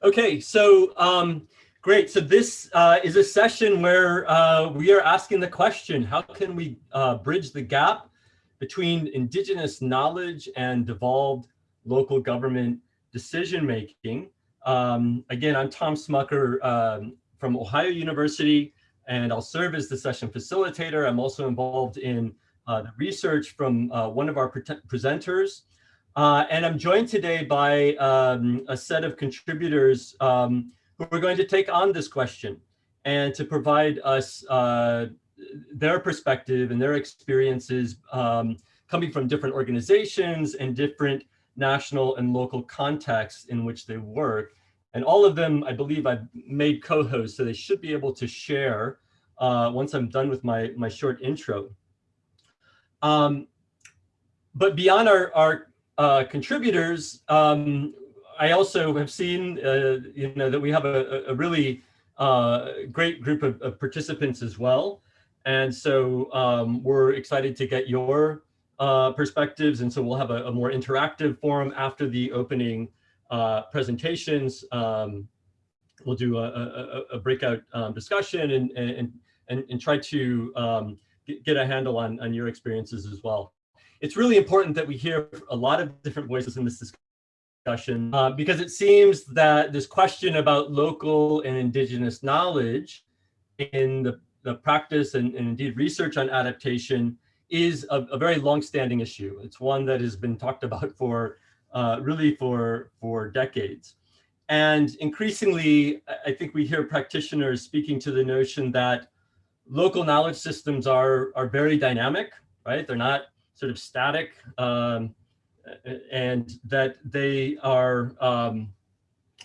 Okay, so um, great. So this uh, is a session where uh, we are asking the question, how can we uh, bridge the gap between indigenous knowledge and devolved local government decision making? Um, again, I'm Tom Smucker um, from Ohio University, and I'll serve as the session facilitator. I'm also involved in uh, the research from uh, one of our pre presenters, uh, and I'm joined today by um, a set of contributors um, who are going to take on this question and to provide us uh, their perspective and their experiences um, coming from different organizations and different national and local contexts in which they work. And all of them, I believe I've made co-hosts, so they should be able to share uh, once I'm done with my, my short intro. Um, but beyond our, our uh, contributors, um, I also have seen, uh, you know, that we have a, a really uh, great group of, of, participants as well. And so um, we're excited to get your uh, perspectives. And so we'll have a, a, more interactive forum after the opening uh, presentations. Um, we'll do a, a, breakout um, discussion and, and, and, and, try to um, get a handle on, on your experiences as well it's really important that we hear a lot of different voices in this discussion uh, because it seems that this question about local and indigenous knowledge in the, the practice and, and indeed research on adaptation is a, a very long-standing issue. It's one that has been talked about for uh, really for, for decades. And increasingly, I think we hear practitioners speaking to the notion that local knowledge systems are, are very dynamic, right? They're not sort of static um, and that they are um,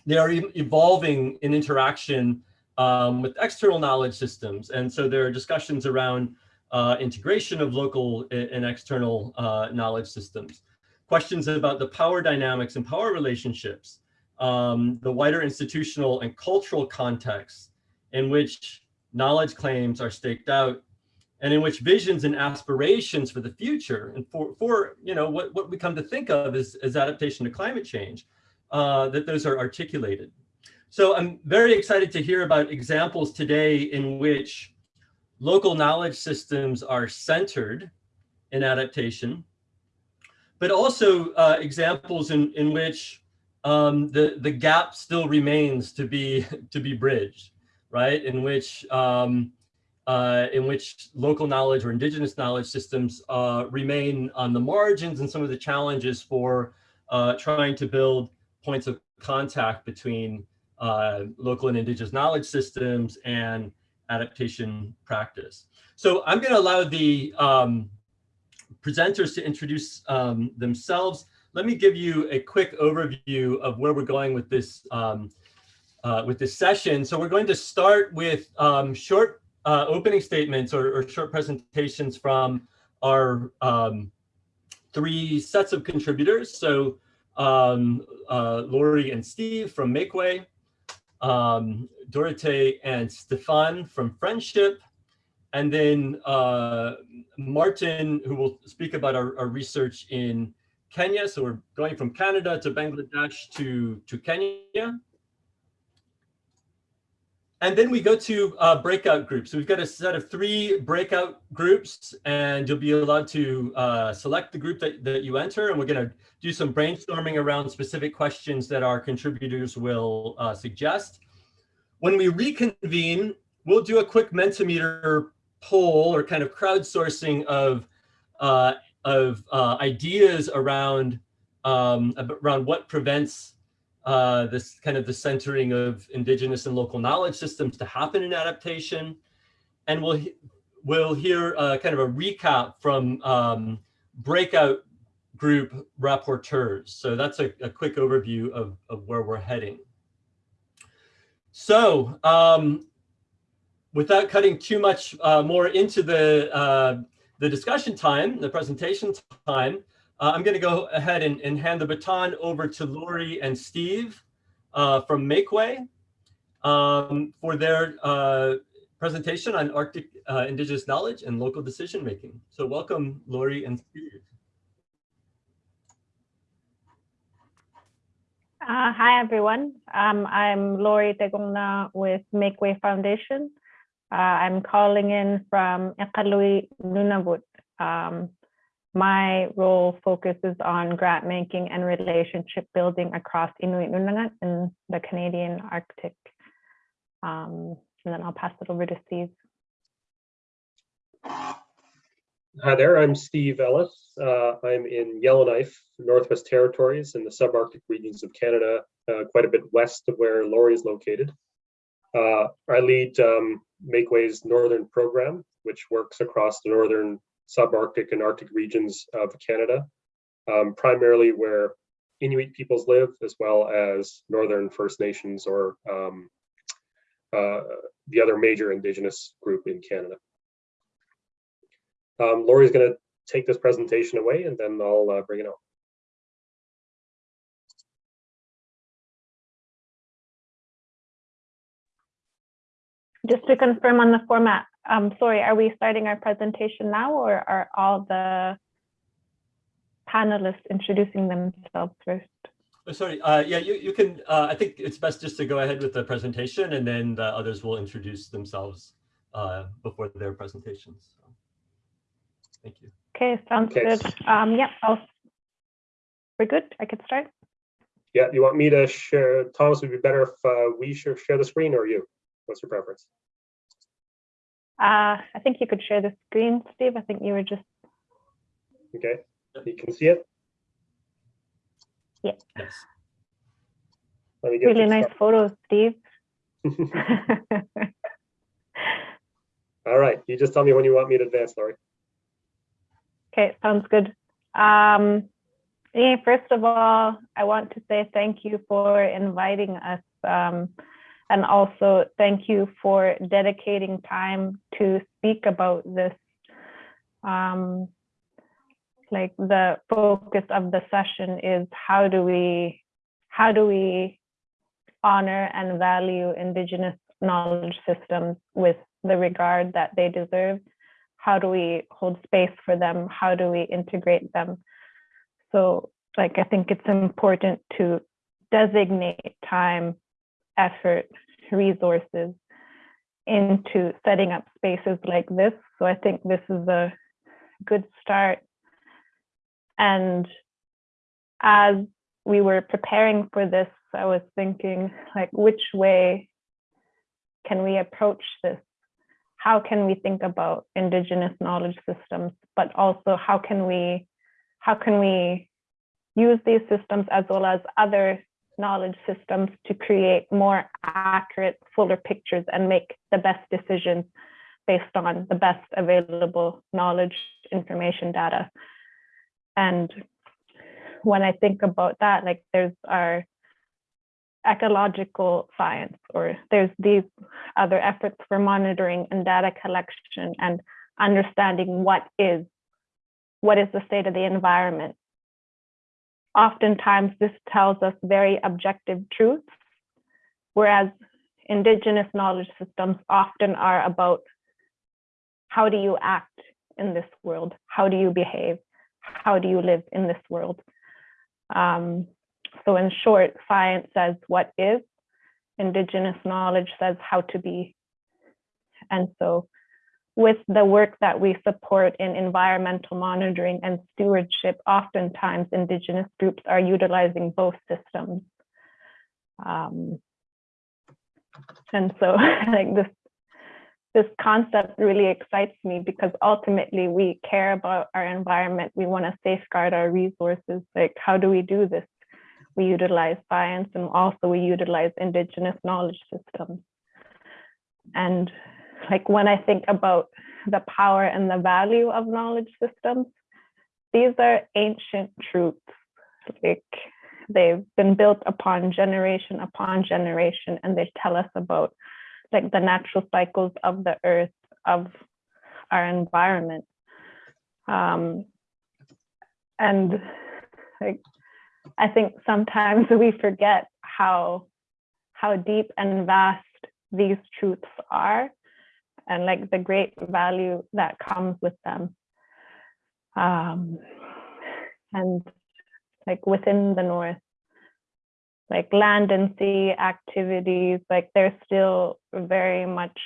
they are evolving in interaction um, with external knowledge systems. And so there are discussions around uh, integration of local and external uh, knowledge systems. Questions about the power dynamics and power relationships, um, the wider institutional and cultural context in which knowledge claims are staked out and in which visions and aspirations for the future and for, for you know, what, what we come to think of as, as adaptation to climate change, uh, that those are articulated. So I'm very excited to hear about examples today in which local knowledge systems are centered in adaptation, but also uh, examples in, in which um, the, the gap still remains to be, to be bridged, right? In which um, uh, in which local knowledge or indigenous knowledge systems uh, remain on the margins and some of the challenges for uh, trying to build points of contact between uh, local and indigenous knowledge systems and adaptation practice. So I'm going to allow the um, presenters to introduce um, themselves. Let me give you a quick overview of where we're going with this um, uh, with this session. So we're going to start with um, short uh, opening statements or, or, short presentations from our um, three sets of contributors. So um, uh, Lori and Steve from Makeway, um, Dorothee and Stefan from Friendship, and then uh, Martin, who will speak about our, our, research in Kenya. So we're going from Canada to Bangladesh to, to Kenya. And then we go to uh, breakout groups. So we've got a set of three breakout groups and you'll be allowed to uh, select the group that, that you enter. And we're gonna do some brainstorming around specific questions that our contributors will uh, suggest. When we reconvene, we'll do a quick Mentimeter poll or kind of crowdsourcing of, uh, of uh, ideas around, um, around what prevents uh, this kind of the centering of indigenous and local knowledge systems to happen in adaptation. And we'll, we'll hear uh, kind of a recap from um, breakout group rapporteurs. So that's a, a, quick overview of, of where we're heading. So um, without cutting too much uh, more into the, uh, the discussion time, the presentation time, uh, I'm going to go ahead and, and, hand the baton over to Lori and Steve uh, from Makeway um, for their uh, presentation on Arctic uh, Indigenous knowledge and local decision making. So welcome, Lori and Steve. Uh, hi, everyone. Um, I'm Lori Tegongna with Makeway Foundation. Uh, I'm calling in from Iqaluit, Nunavut. Um, my role focuses on grant making and relationship building across Inuit Nunangat in the Canadian Arctic. Um, and then I'll pass it over to Steve. Hi there, I'm Steve Ellis. Uh, I'm in Yellowknife, Northwest Territories in the subarctic regions of Canada, uh, quite a bit west of where Lori is located. Uh, I lead um, Makeway's Northern program, which works across the northern subarctic and Arctic regions of Canada, um, primarily where Inuit peoples live, as well as Northern First Nations or um, uh, the other major Indigenous group in Canada. Um, Lori's going to take this presentation away and then I'll uh, bring it on. Just to confirm on the format, um, sorry, are we starting our presentation now or are all the panelists introducing themselves first? Oh, sorry, uh, yeah, you, you can, uh, I think it's best just to go ahead with the presentation and then the others will introduce themselves uh, before their presentations. So, thank you. Okay, sounds Okay. good. Um, yeah, I'll, we're good. I could start. Yeah, you want me to share, Thomas, would be better if uh, we share, share the screen or you? What's your preference? Uh, I think you could share the screen, Steve. I think you were just, Okay, you can see it? Yes. Let me get really this nice photos, Steve. All right, you just tell me when you want me to advance, Lori. Okay, sounds good. Um, yeah, first of all, I want to say thank you for inviting us. Um, and also thank you for dedicating time to speak about this. Um, like the focus of the session is how do we, how do we honor and value Indigenous knowledge systems with the regard that they deserve? How do we hold space for them? How do we integrate them? So like, I think it's important to designate time, effort, resources into setting up spaces like this. So I think this is a good start. And as we were preparing for this, I was thinking like, which way can we approach this? How can we think about indigenous knowledge systems, but also how can we, how can we use these systems as well as other knowledge systems to create more accurate, fuller pictures and make the best decisions based on the best available knowledge, information, data. And when I think about that, like there's our ecological science, or there's these other efforts for monitoring and data collection and understanding what is, what is the state of the environment. Oftentimes this tells us very objective truths, whereas indigenous knowledge systems often are about how do you act in this world? How do you behave? How do you live in this world? Um, so in short, science says what is, indigenous knowledge says how to be. And so with the work that we support in environmental monitoring and stewardship, oftentimes indigenous groups are utilizing both systems. Um, and so like this, this concept really excites me because ultimately we care about our environment. We want to safeguard our resources. Like, how do we do this? We utilize science and also we utilize indigenous knowledge systems. And like when I think about the power and the value of knowledge systems, these are ancient truths. Like they've been built upon generation upon generation, and they tell us about like the natural cycles of the earth, of our environment. Um, and like, I think sometimes we forget how how deep and vast these truths are and like the great value that comes with them. Um, and like within the North, like land and sea activities, like they're still very much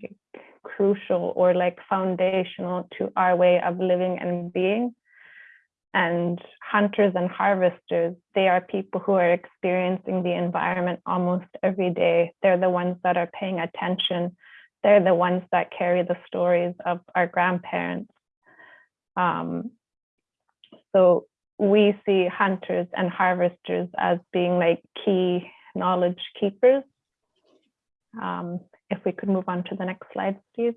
like crucial or like foundational to our way of living and being. And hunters and harvesters, they are people who are experiencing the environment almost every day. They're the ones that are paying attention. They're the ones that carry the stories of our grandparents. Um, so we see hunters and harvesters as being like key knowledge keepers. Um, if we could move on to the next slide, Steve.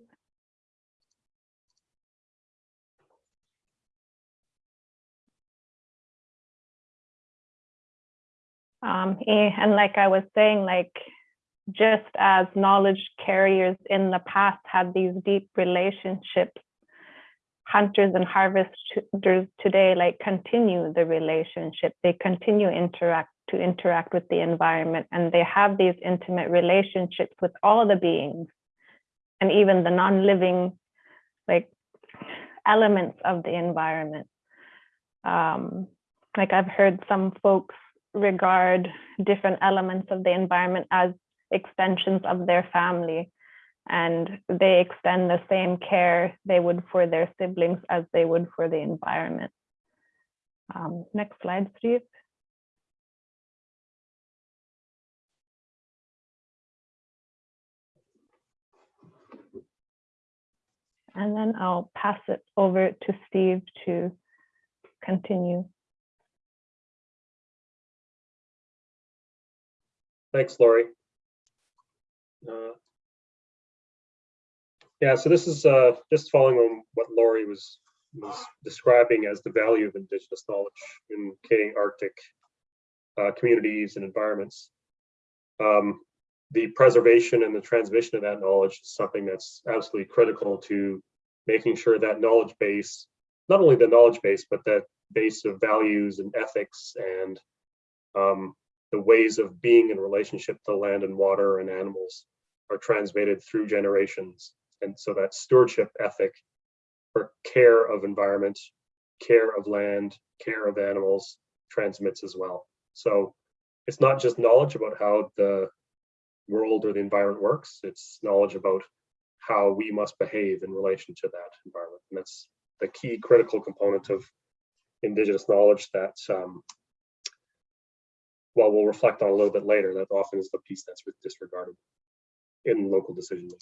Um, eh, and like I was saying, like just as knowledge carriers in the past had these deep relationships hunters and harvesters today like continue the relationship. They continue interact to interact with the environment and they have these intimate relationships with all the beings and even the non-living like elements of the environment. Um, like i've heard some folks regard different elements of the environment as extensions of their family and they extend the same care they would for their siblings as they would for the environment. Um, next slide, Steve. And then I'll pass it over to Steve to continue. Thanks, Lori. Uh, yeah, so this is uh, just following on what Lori was, was describing as the value of Indigenous knowledge in Canadian Arctic uh, communities and environments. Um, the preservation and the transmission of that knowledge is something that's absolutely critical to making sure that knowledge base, not only the knowledge base, but that base of values and ethics and um, the ways of being in relationship to land and water and animals are transmitted through generations and so that stewardship ethic or care of environment, care of land, care of animals transmits as well. So it's not just knowledge about how the world or the environment works, it's knowledge about how we must behave in relation to that environment. And that's the key critical component of indigenous knowledge that um, well, we'll reflect on a little bit later, that often is the piece that's disregarded in local decision making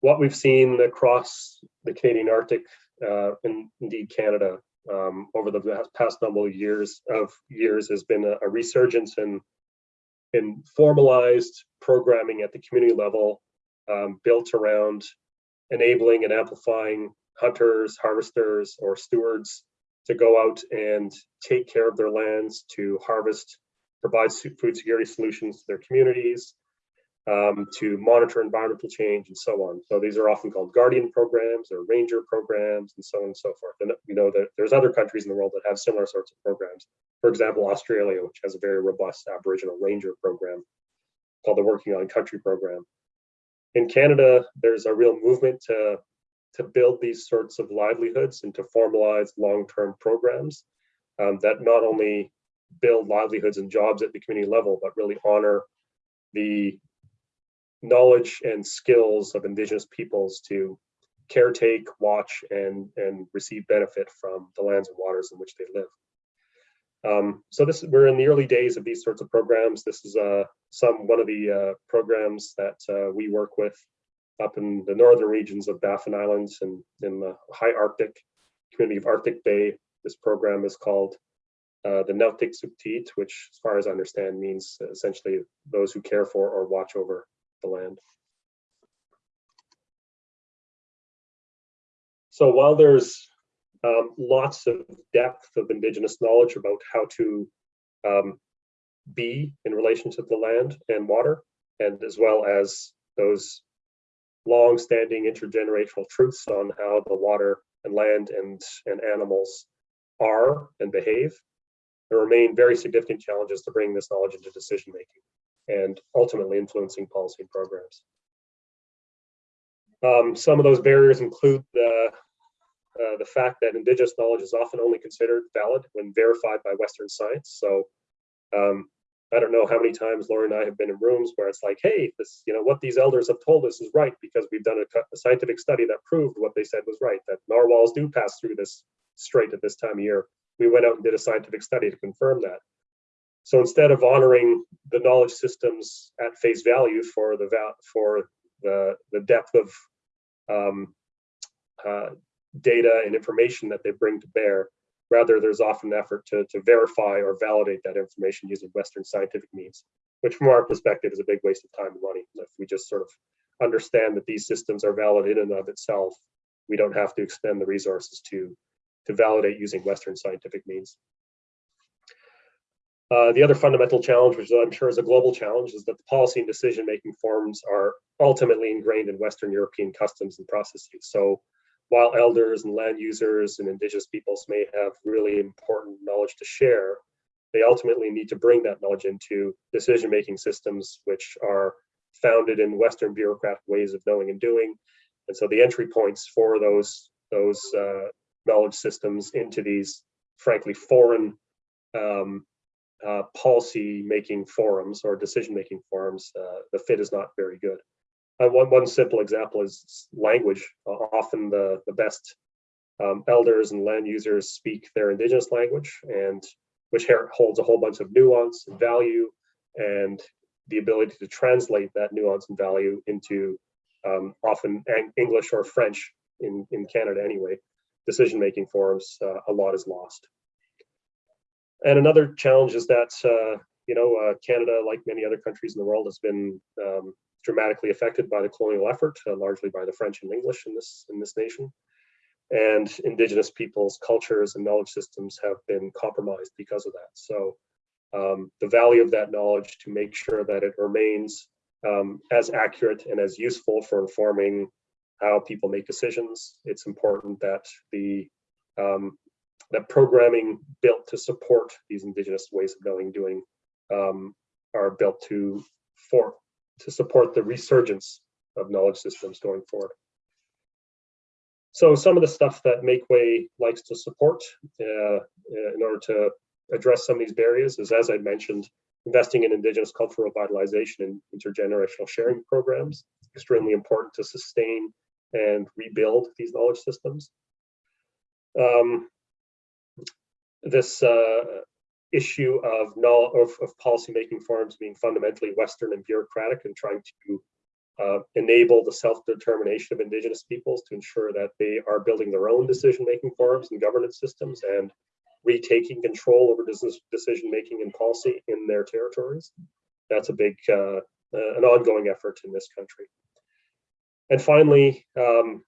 what we've seen across the Canadian Arctic uh, and indeed Canada um, over the past number of years of years has been a, a resurgence in in formalized programming at the community level um, built around enabling and amplifying hunters, harvesters, or stewards to go out and take care of their lands, to harvest, provide food security solutions to their communities, um, to monitor environmental change and so on. So these are often called guardian programs or ranger programs and so on and so forth. And we know that there's other countries in the world that have similar sorts of programs. For example, Australia, which has a very robust Aboriginal ranger program called the Working on Country program. In Canada, there's a real movement to, to build these sorts of livelihoods and to formalize long-term programs um, that not only build livelihoods and jobs at the community level, but really honor the knowledge and skills of indigenous peoples to caretake, watch, and, and receive benefit from the lands and waters in which they live. Um, so this we're in the early days of these sorts of programs. This is uh, some one of the uh, programs that uh, we work with up in the northern regions of Baffin Islands and in the high Arctic community of Arctic Bay. This program is called uh, the Nauttiqsuqtiit, which as far as I understand means essentially those who care for or watch over the land. So while there's um, lots of depth of indigenous knowledge about how to um, be in relation to the land and water, and as well as those long-standing intergenerational truths on how the water and land and, and animals are and behave, there remain very significant challenges to bring this knowledge into decision making and ultimately influencing policy and programs. Um, some of those barriers include the uh, the fact that indigenous knowledge is often only considered valid when verified by Western science. So um, I don't know how many times Lori and I have been in rooms where it's like, hey, this, you know, what these elders have told us is right because we've done a, a scientific study that proved what they said was right, that narwhals do pass through this strait at this time of year. We went out and did a scientific study to confirm that. So instead of honoring the knowledge systems at face value for the for the the depth of um, uh, data and information that they bring to bear, rather there's often an effort to to verify or validate that information using Western scientific means, which from our perspective is a big waste of time and money. If we just sort of understand that these systems are valid in and of itself, we don't have to expend the resources to to validate using Western scientific means. Uh, the other fundamental challenge, which I'm sure is a global challenge, is that the policy and decision-making forms are ultimately ingrained in Western European customs and processes. So while elders and land users and indigenous peoples may have really important knowledge to share, they ultimately need to bring that knowledge into decision-making systems which are founded in Western bureaucratic ways of knowing and doing. And so the entry points for those, those uh, knowledge systems into these, frankly, foreign um, uh, policy making forums or decision making forums, uh, the fit is not very good. Uh, one, one simple example is language. often the, the best um, elders and land users speak their indigenous language and which holds a whole bunch of nuance and value and the ability to translate that nuance and value into um, often English or French in, in Canada anyway, decision-making forums, uh, a lot is lost. And another challenge is that, uh, you know, uh, Canada, like many other countries in the world, has been um, dramatically affected by the colonial effort, uh, largely by the French and English in this, in this nation. And indigenous peoples' cultures and knowledge systems have been compromised because of that. So um, the value of that knowledge to make sure that it remains um, as accurate and as useful for informing how people make decisions. It's important that the um, that programming built to support these indigenous ways of knowing doing um, are built to for to support the resurgence of knowledge systems going forward. So some of the stuff that Makeway likes to support uh, in order to address some of these barriers is, as I mentioned, investing in Indigenous cultural revitalization and intergenerational sharing programs. Extremely important to sustain and rebuild these knowledge systems. Um, this uh, issue of, of, of policymaking forums being fundamentally Western and bureaucratic and trying to uh, enable the self-determination of indigenous peoples to ensure that they are building their own decision-making forums and governance systems and retaking control over decision-making and policy in their territories. That's a big, uh, uh, an ongoing effort in this country. And finally, um,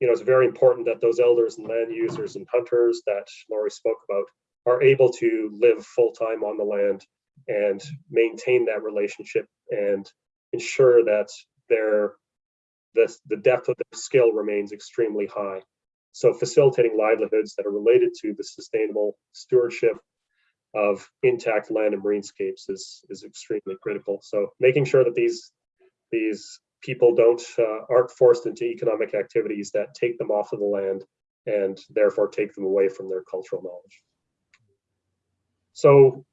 you know, it's very important that those elders and land users and hunters that Lori spoke about are able to live full time on the land and maintain that relationship and ensure that their the, the depth of their skill remains extremely high. So facilitating livelihoods that are related to the sustainable stewardship of intact land and marinescapes is, is extremely critical. So making sure that these, these people don't uh, aren't forced into economic activities that take them off of the land and therefore take them away from their cultural knowledge. So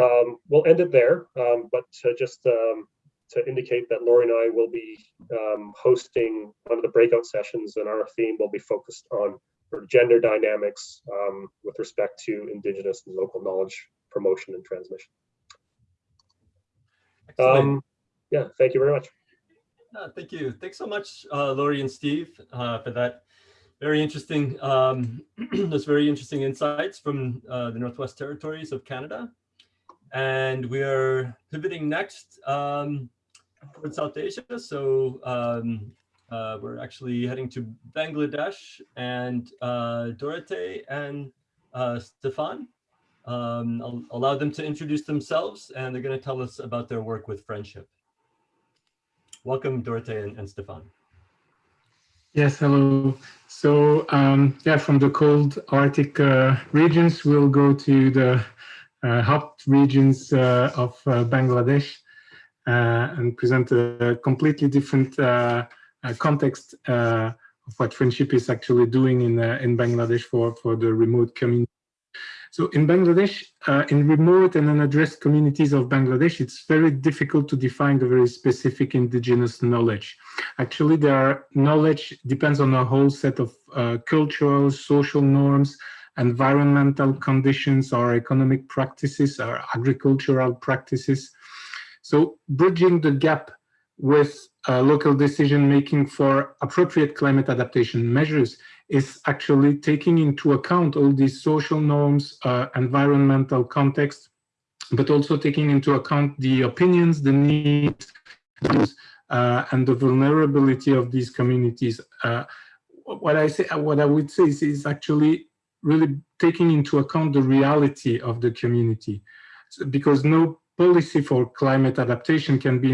um, we'll end it there, um, but to just um, to indicate that Lori and I will be um, hosting one of the breakout sessions and our theme will be focused on gender dynamics um, with respect to Indigenous and local knowledge promotion and transmission. Um, yeah, thank you very much. Uh, thank you. Thanks so much, uh, Lori and Steve, uh, for that very interesting, um, those very interesting insights from uh, the Northwest Territories of Canada. And we are pivoting next um, towards South Asia. So um, uh, we're actually heading to Bangladesh and uh, Dorothee and Stefan. Um, I'll allow them to introduce themselves and they're going to tell us about their work with friendship. Welcome, Dorothee and, and Stefan. Yes, hello. So um, yeah, from the cold Arctic uh, regions, we'll go to the uh, hot regions uh, of uh, Bangladesh uh, and present a completely different uh, context of what Friendship is actually doing in, in Bangladesh for, for the remote community. So in Bangladesh, uh, in remote and unaddressed communities of Bangladesh, it's very difficult to define the very specific indigenous knowledge. Actually, their knowledge depends on a whole set of uh, cultural, social norms, environmental conditions, or economic practices, or agricultural practices. So bridging the gap with uh, local decision making for appropriate climate adaptation measures is actually taking into account all these social norms, uh, environmental context, but also taking into account the opinions, the needs, uh, and the vulnerability of these communities. Uh, what I say, what I would say is, is, actually really taking into account the reality of the community, so, because no policy for climate adaptation can be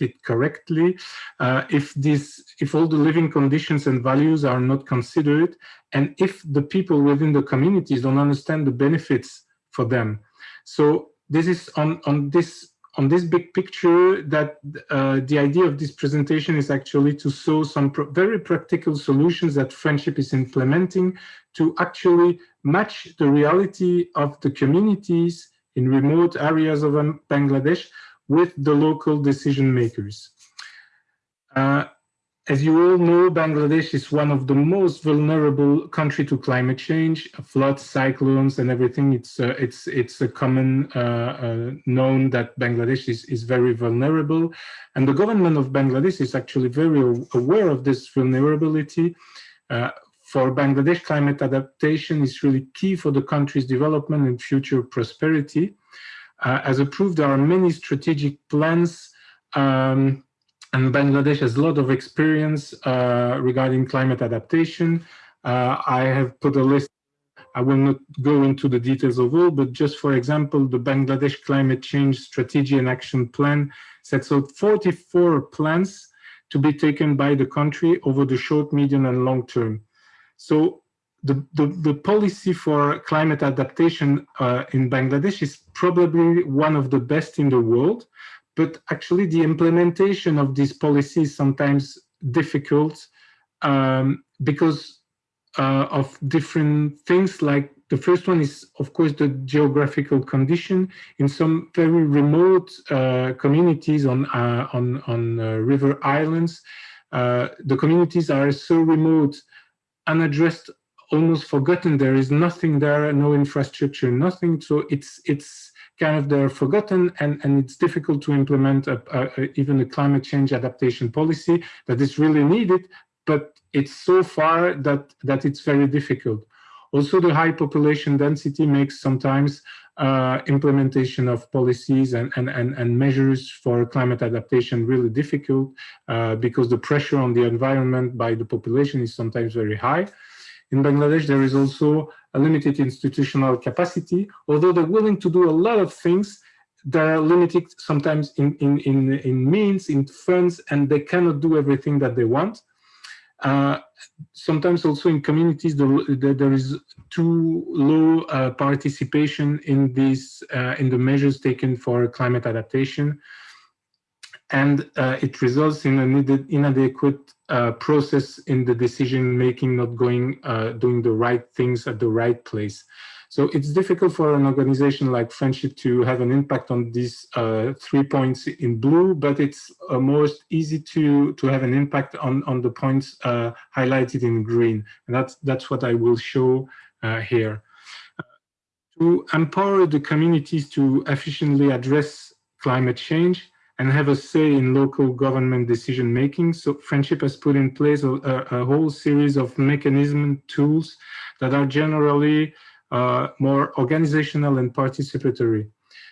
implemented correctly uh, if this if all the living conditions and values are not considered and if the people within the communities don't understand the benefits for them. So this is on on this on this big picture that uh, the idea of this presentation is actually to show some pr very practical solutions that friendship is implementing to actually match the reality of the communities in remote areas of um, Bangladesh with the local decision makers. Uh, as you all know, Bangladesh is one of the most vulnerable country to climate change, floods, cyclones, and everything. It's uh, it's it's a common uh, uh, known that Bangladesh is is very vulnerable, and the government of Bangladesh is actually very aware of this vulnerability. Uh, for Bangladesh, climate adaptation is really key for the country's development and future prosperity. Uh, as approved, there are many strategic plans um, and Bangladesh has a lot of experience uh, regarding climate adaptation. Uh, I have put a list, I will not go into the details of all, but just for example, the Bangladesh Climate Change Strategy and Action Plan sets out 44 plans to be taken by the country over the short, medium, and long term. So the, the, the policy for climate adaptation uh, in Bangladesh is probably one of the best in the world, but actually the implementation of these policies is sometimes difficult um, because uh, of different things like the first one is, of course, the geographical condition. In some very remote uh, communities on, uh, on, on uh, river islands, uh, the communities are so remote unaddressed, almost forgotten. There is nothing there, no infrastructure, nothing. So it's it's kind of they're forgotten and, and it's difficult to implement a, a, even a climate change adaptation policy that is really needed, but it's so far that, that it's very difficult. Also, the high population density makes sometimes uh, implementation of policies and, and, and, and, measures for climate adaptation really difficult uh, because the pressure on the environment by the population is sometimes very high. In Bangladesh, there is also a limited institutional capacity. Although they're willing to do a lot of things, they're limited sometimes in, in, in, in means, in funds, and they cannot do everything that they want. Uh, sometimes also in communities, the, the, there is too low uh, participation in these uh, in the measures taken for climate adaptation, and uh, it results in an inadequate uh, process in the decision making, not going uh, doing the right things at the right place. So it's difficult for an organization like Friendship to have an impact on these uh, three points in blue, but it's uh, most easy to, to have an impact on, on the points uh, highlighted in green. And that's, that's what I will show here. to empower the communities to efficiently address climate change and have a say in local government decision making. So Friendship has put in place a, a whole series of mechanism tools that are generally uh, more organizational and participatory.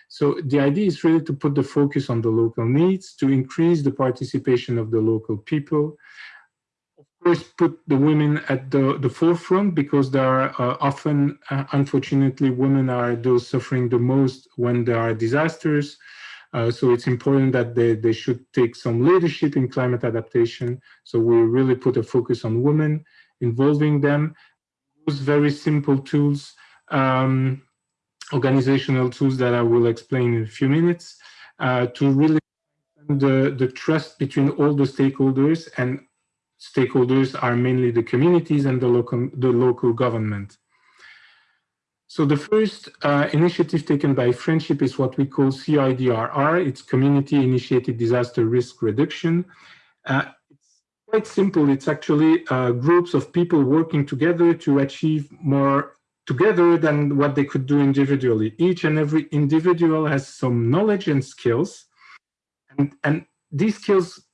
So the idea is really to put the focus on the local needs, to increase the participation of the local people. Of course, put the women at the, the forefront because there are uh, often, uh, unfortunately, women are those suffering the most when there are disasters. Uh, so it's important that they, they should take some leadership in climate adaptation. So we really put a focus on women, involving them, use very simple tools um, organizational tools that I will explain in a few minutes uh, to really the, the trust between all the stakeholders and stakeholders are mainly the communities and the local, the local government. So the first uh, initiative taken by Friendship is what we call CIDRR. It's Community Initiated Disaster Risk Reduction. Uh, it's quite simple. It's actually uh, groups of people working together to achieve more together than what they could do individually. Each and every individual has some knowledge and skills. And, and these skills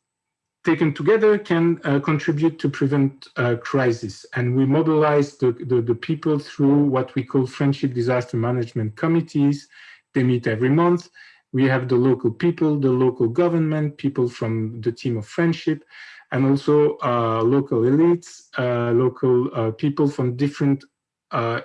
taken together can uh, contribute to prevent uh, crisis. And we mobilize the, the, the, people through what we call friendship disaster management committees. They meet every month. We have the local people, the local government, people from the team of friendship, and also uh, local elites, uh, local uh, people from different uh,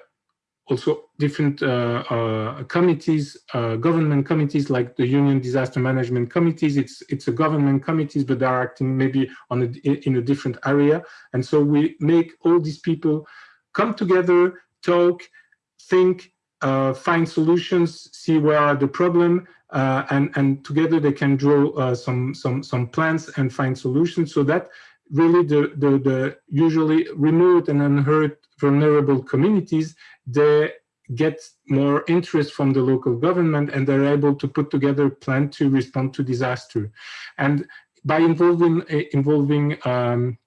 also different uh, uh, committees, uh, government committees like the Union Disaster Management Committees. It's it's a government committees, but they're acting maybe on a, in a different area. And so we make all these people come together, talk, think, uh, find solutions, see where are the problem, uh, and and together they can draw uh, some some some plans and find solutions. So that really the the, the usually remote and unheard vulnerable communities they get more interest from the local government and they're able to put together a plan to respond to disaster. And by involving, uh, involving um,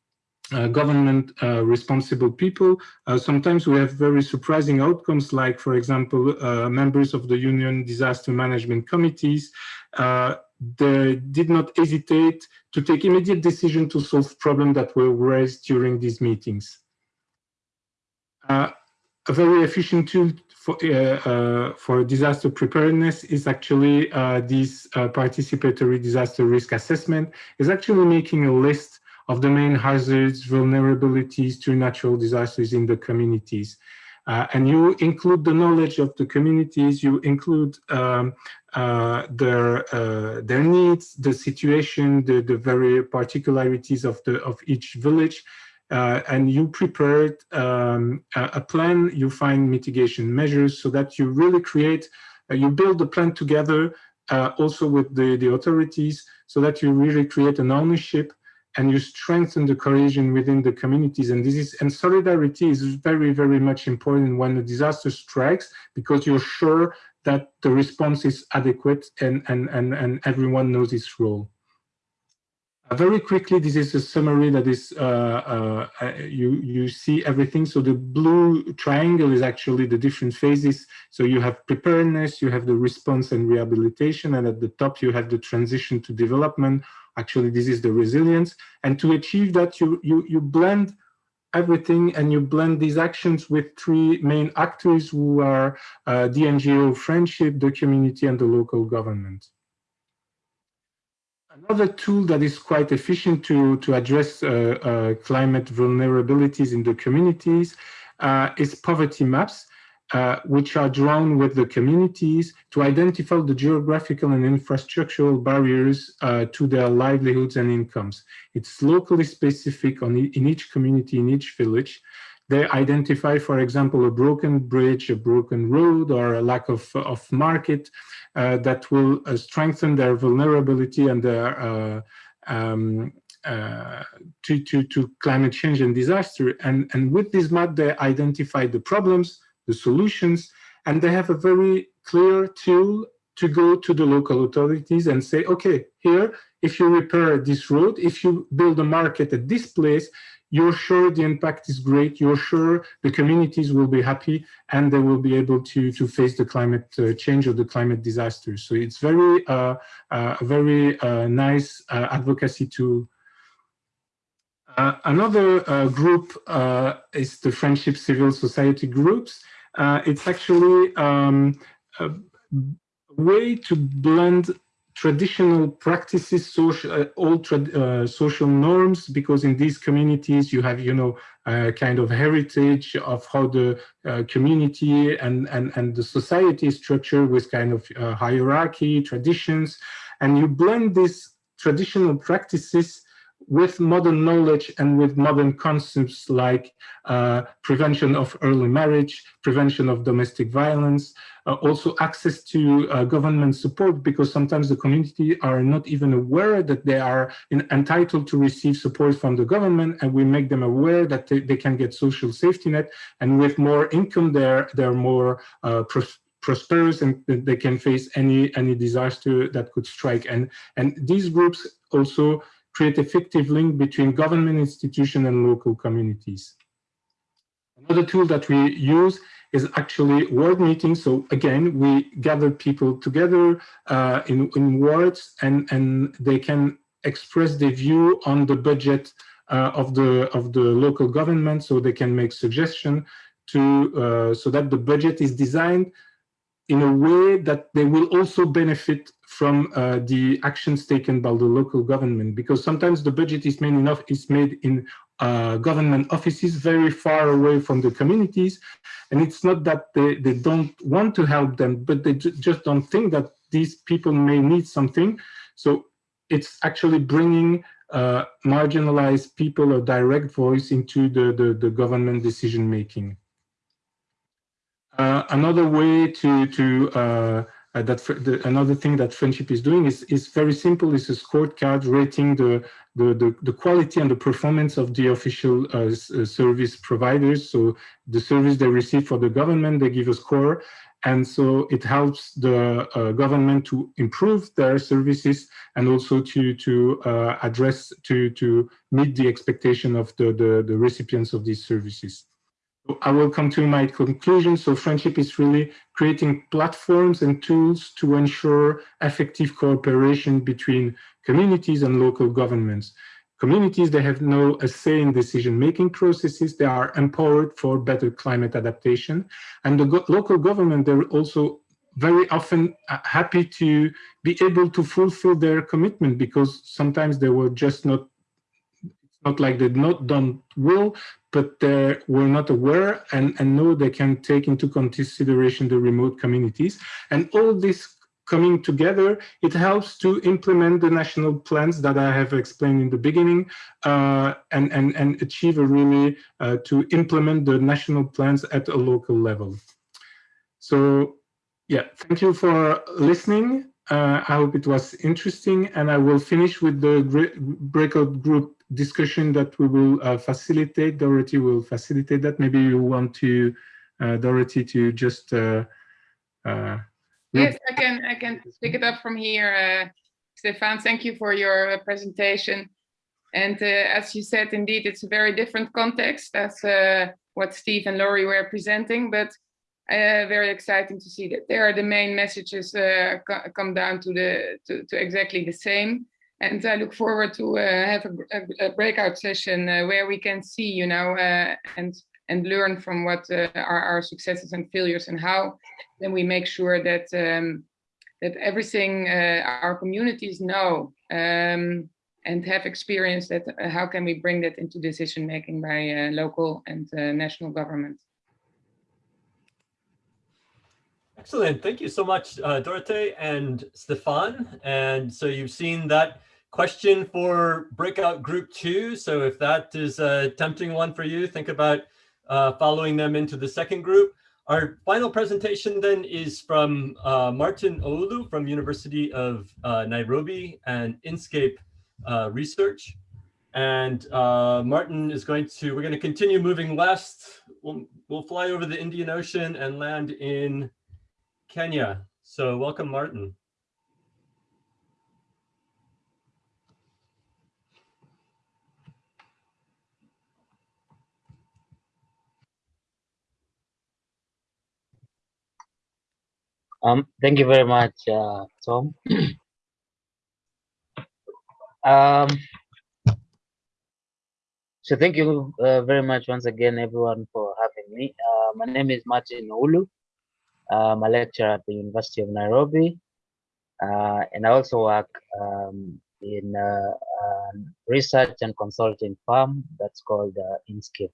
uh, government uh, responsible people. Uh, sometimes we have very surprising outcomes like, for example, uh, members of the Union Disaster Management Committees uh, they did not hesitate to take immediate decision to solve problems that were raised during these meetings. Uh, a very efficient tool for, uh, uh, for disaster preparedness is actually uh, this uh, participatory disaster risk assessment is actually making a list of the main hazards, vulnerabilities to natural disasters in the communities. Uh, and you include the knowledge of the communities, you include um, uh, their their needs, the situation, the, the very particularities of the of each village, uh, and you prepared um, a, plan, you find mitigation measures so that you really create, uh, you build the plan together uh, also with the, the authorities so that you really create an ownership and you strengthen the cohesion within the communities. And this is, and solidarity is very, very much important when a disaster strikes because you're sure that the response is adequate and, and, and, and everyone knows its role. Uh, very quickly, this is a summary that is, uh, uh, uh, you, you see everything. So the blue triangle is actually the different phases. So you have preparedness, you have the response and rehabilitation, and at the top you have the transition to development. Actually, this is the resilience. And to achieve that, you, you, you blend everything and you blend these actions with three main actors who are uh, the NGO friendship, the community, and the local government. Another tool that is quite efficient to, to address uh, uh, climate vulnerabilities in the communities uh, is poverty maps, uh, which are drawn with the communities to identify the geographical and infrastructural barriers uh, to their livelihoods and incomes. It's locally specific on in each community, in each village. They identify, for example, a broken bridge, a broken road, or a lack of, of market, uh, that will uh, strengthen their vulnerability and their uh, um, uh, to, to, to climate change and disaster. And, and with this map, they identify the problems, the solutions, and they have a very clear tool to go to the local authorities and say, okay, here, if you repair this road, if you build a market at this place, you're sure the impact is great, you're sure the communities will be happy and they will be able to, to face the climate uh, change or the climate disaster. So it's very, uh, uh, very uh, nice uh, advocacy tool. Uh, another group is the Friendship Civil Society groups. It's actually um, a way to blend traditional practices, social, uh, all uh, social norms, because in these communities you have, you know, a kind of heritage of how the uh, community and, and, and the society is structured with kind of uh, hierarchy, traditions, and you blend these traditional practices with modern knowledge and with modern concepts like uh, prevention of early marriage, prevention of domestic violence, uh, also access to uh, government support because sometimes the community are not even aware that they are in, entitled to receive support from the government and we make them aware that they, they can get social safety net and with more income they're, they're more uh, prosperous and they can face any any disaster that could strike. And and these groups also create effective link between government institution and local communities. Another tool that we use is actually ward meetings. So again, we gather people together uh, in, in and, and they can express their view on the budget uh, of the of the local government so they can make suggestion to uh, so that the budget is designed in a way that they will also benefit from uh, the actions taken by the local government because sometimes the budget is made enough is made in uh, government offices very far away from the communities and it's not that they, they don't want to help them but they ju just don't think that these people may need something so it's actually bringing uh, marginalized people a direct voice into the, the, the government decision making. Uh, another way to to uh, uh, that the, another thing that friendship is doing is is very simple. It's a scorecard rating the the the, the quality and the performance of the official uh, uh, service providers. So the service they receive for the government, they give a score, and so it helps the uh, government to improve their services and also to to address to to meet the expectation of the, the the recipients of these services. I will come to my conclusion. So friendship is really creating platforms and tools to ensure effective cooperation between communities and local governments. Communities, they have no a say in decision-making processes. They are empowered for better climate adaptation. And the go local government, they're also very often uh, happy to be able to fulfill their commitment because sometimes they were just not not like they not done well, but they were not aware and, and know they can take into consideration the remote communities. And all this coming together, it helps to implement the national plans that I have explained in the beginning uh, and, and, and achieve a really uh, to implement the national plans at a local level. So yeah, thank you for listening. Uh, I hope it was interesting and I will finish with the breakout group discussion that we will uh, facilitate. Dorothy will facilitate that. Maybe you want to, uh, Dorothy, to just. Uh, uh yes, I can. I can pick it up from here, uh, Stefan. Thank you for your presentation. And as you said, indeed, it's a very different context as what Steve and Lori were presenting, but very exciting to see that there are the main messages come down to the to, to exactly the same and I look forward to uh, have a, a, breakout session uh, where we can see, you know, uh, and and learn from what uh, are our successes and failures and how then we make sure that um, that everything uh, our communities know um, and have experience that uh, how can we bring that into decision making by local and national government. Excellent. Thank you so much, uh, Dorothee and Stefan. And so you've seen that question for breakout group two. So if that is a tempting one for you, think about uh, following them into the second group. Our final presentation then is from uh, Martin Oulu from University of uh, Nairobi and Inscape uh, Research. And uh, Martin is going to, we're going to continue moving west. We'll, we'll fly over the Indian Ocean and land in Kenya. So welcome, Martin. Um, thank you very much, uh, Tom. um, so thank you uh, very much once again, everyone, for having me. Uh, my name is Martin Oulu. I'm a lecturer at the University of Nairobi, uh, and I also work um, in research and consulting firm that's called uh, Inscape.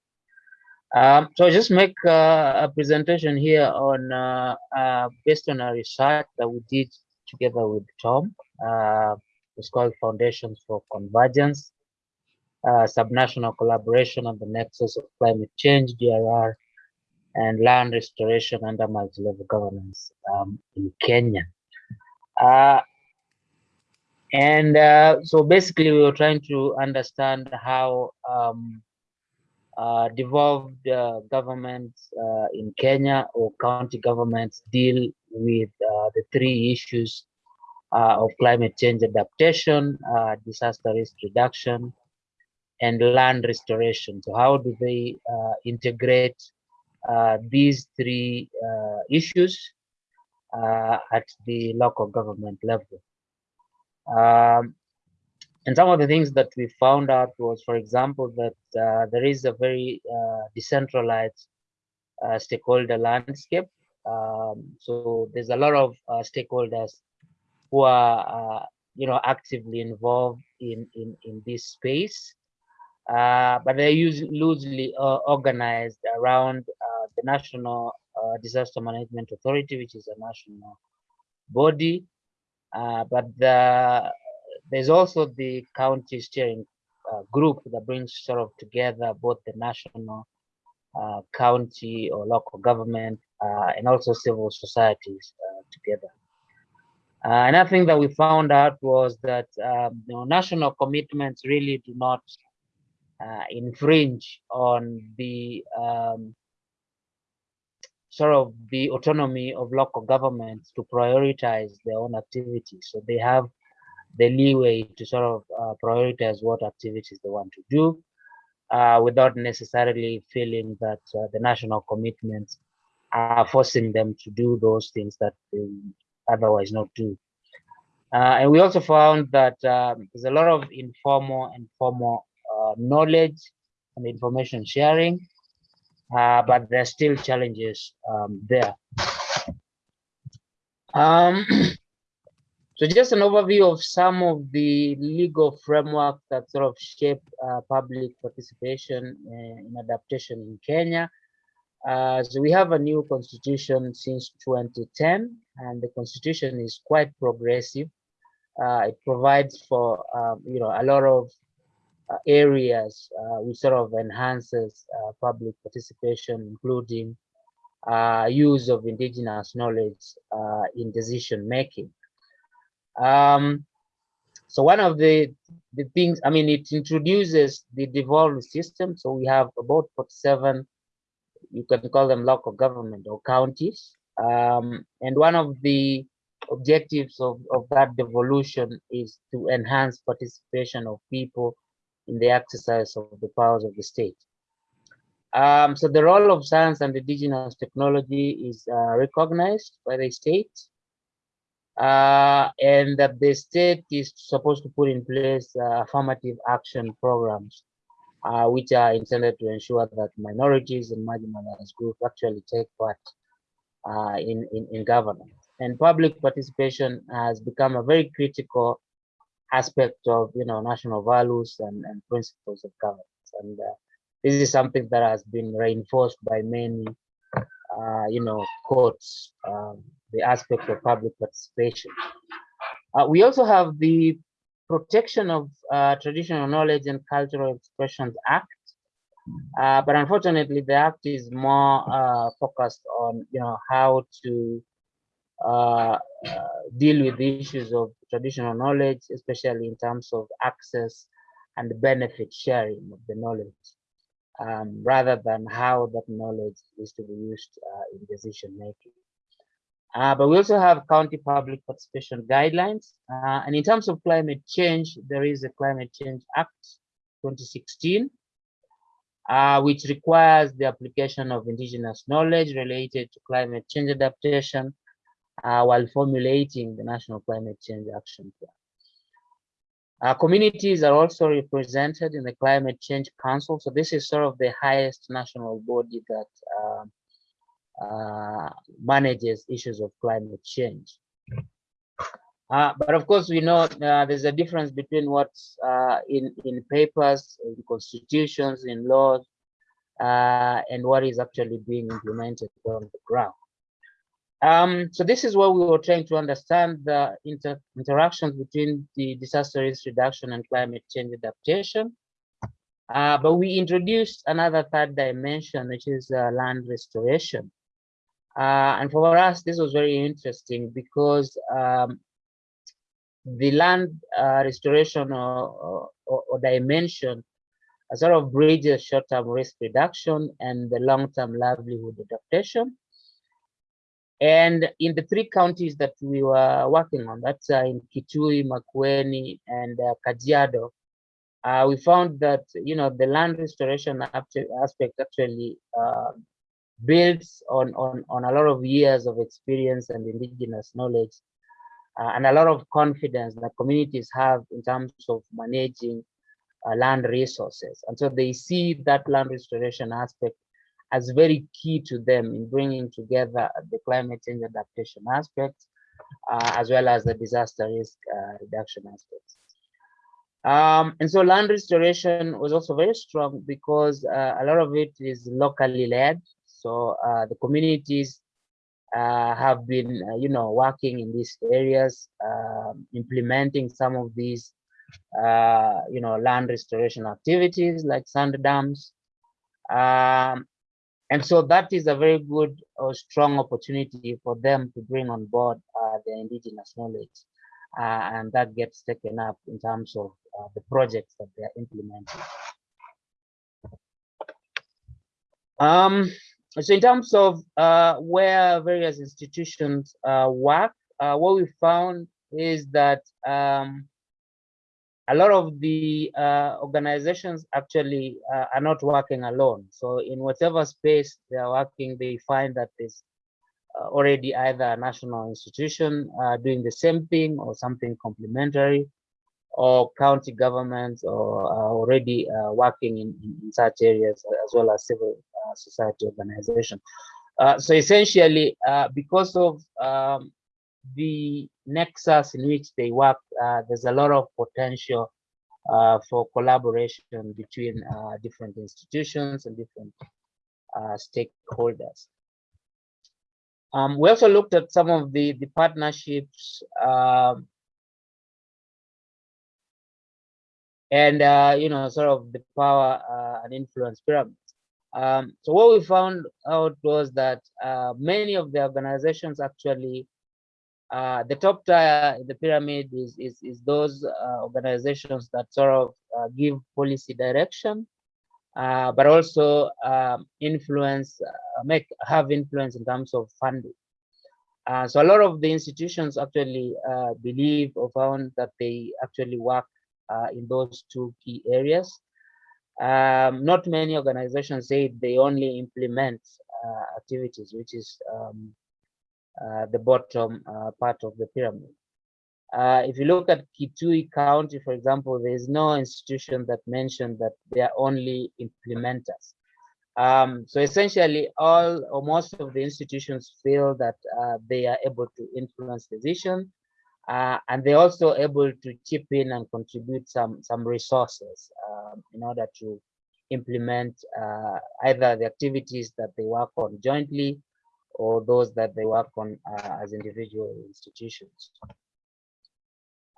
Um, so I just make uh, a presentation here on based on a research that we did together with Tom. It's called Foundations for Convergence. uh, subnational collaboration on the nexus of climate change, DRR, and land restoration under multi-level governance um, in Kenya. Uh, and uh, so basically we were trying to understand how um, uh, devolved uh, governments uh, in Kenya or county governments deal with uh, the three issues uh, of climate change adaptation, disaster risk reduction, and land restoration. So how do they integrate these three issues at the local government level? Um, and some of the things that we found out was, for example, that uh, there is a very uh, decentralized uh, stakeholder landscape. Um, so there's a lot of uh, stakeholders who are, uh, you know, actively involved in in in this space, uh, but they're usually loosely organized around the National Disaster Management Authority, which is a national body, uh, but the, there's also the county steering uh, group that brings sort of together both the national, uh, county or local government, uh, and also civil societies uh, together. another thing that we found out was that um, you know, national commitments really do not infringe on the um, sort of the autonomy of local governments to prioritize their own activities. So they have the leeway to sort of uh, prioritize what activities they want to do uh, without necessarily feeling that uh, the national commitments are forcing them to do those things that they otherwise not do. Uh, and we also found that um, there's a lot of informal and formal uh, knowledge and information sharing uh, but there are still challenges um, there. Um, so just an overview of some of the legal framework that sort of shape uh, public participation in adaptation in Kenya. Uh, so we have a new constitution since 2010, and the constitution is quite progressive. Uh, it provides for um, you know a lot of uh, areas uh, which sort of enhances uh, public participation, including use of indigenous knowledge in decision making. Um, so one of the the things, I mean, it introduces the devolved system. So we have about 47, you can call them local government or counties. Um, and one of the objectives of, of that devolution is to enhance participation of people in the exercise of the powers of the state. Um, so the role of science and indigenous technology is uh, recognized by the state uh, and that the state is supposed to put in place uh, affirmative action programs uh, which are intended to ensure that minorities and marginalized groups actually take part uh, in, in, in governance. And public participation has become a very critical aspect of you know national values and, and principles of governance. And uh, this is something that has been reinforced by many uh, you know courts um, the aspect of public participation. Uh, we also have the protection of uh, traditional knowledge and cultural expressions act. Uh, but unfortunately the act is more uh, focused on you know how to uh, deal with the issues of traditional knowledge, especially in terms of access and benefit sharing of the knowledge, um, rather than how that knowledge is to be used uh, in decision making. Uh, but we also have county public participation guidelines. Uh, and in terms of climate change, there is a Climate Change Act 2016, uh, which requires the application of indigenous knowledge related to climate change adaptation uh, while formulating the National Climate Change Action Plan. Uh, communities are also represented in the Climate Change Council. So this is sort of the highest national body that uh, uh manages issues of climate change. Uh, but of course, we know there's a difference between what's in, in papers, in constitutions, in laws, and what is actually being implemented on the ground. Um, so this is what we were trying to understand the inter interactions between the disaster risk reduction and climate change adaptation. Uh, but we introduced another third dimension, which is uh, land restoration. Uh, and for us, this was very interesting because um, the land uh, restoration or, or, or dimension uh, sort of bridges short-term risk reduction and the long-term livelihood adaptation. And in the three counties that we were working on, that's uh, in Kitui, Makueni, and uh, Kajiado, uh, we found that you know the land restoration aspect actually uh, builds on, on on a lot of years of experience and indigenous knowledge, uh, and a lot of confidence that communities have in terms of managing uh, land resources, and so they see that land restoration aspect as very key to them in bringing together the climate change adaptation aspects, uh, as well as the disaster risk uh, reduction aspects. Um, and so land restoration was also very strong because uh, a lot of it is locally led. So uh, the communities uh, have been, uh, you know, working in these areas, um, implementing some of these, you know, land restoration activities like sand dams, um, and so that is a very good or strong opportunity for them to bring on board uh, their indigenous knowledge. Uh, and that gets taken up in terms of uh, the projects that they are implementing. Um, so in terms of uh, where various institutions uh, work, uh, what we found is that um, a lot of the uh, organizations actually uh, are not working alone. So in whatever space they are working, they find that there's uh, already either a national institution uh, doing the same thing or something complementary, or county governments or already uh, working in, in, such areas as well as civil uh, society organizations. so essentially, because of um, the nexus in which they work, uh, there's a lot of potential uh, for collaboration between uh, different institutions and different uh, stakeholders. Um, we also looked at some of the, the partnerships um, and, uh, you know, sort of the power uh, and influence pyramids. Um, so what we found out was that many of the organizations actually uh, the top tier in the pyramid is, is, is those uh, organizations that sort of uh, give policy direction, uh, but also um, influence, uh, make have influence in terms of funding. so a lot of the institutions actually believe or found that they actually work in those two key areas. Um, not many organizations say they only implement activities, which is um, uh, the bottom uh, part of the pyramid. Uh, if you look at Kitui County, for example, there is no institution that mentioned that they are only implementers. Um, so essentially, all or most of the institutions feel that uh, they are able to influence decision, uh, and they're also able to chip in and contribute some some resources um, in order to implement uh, either the activities that they work on jointly or those that they work on uh, as individual institutions.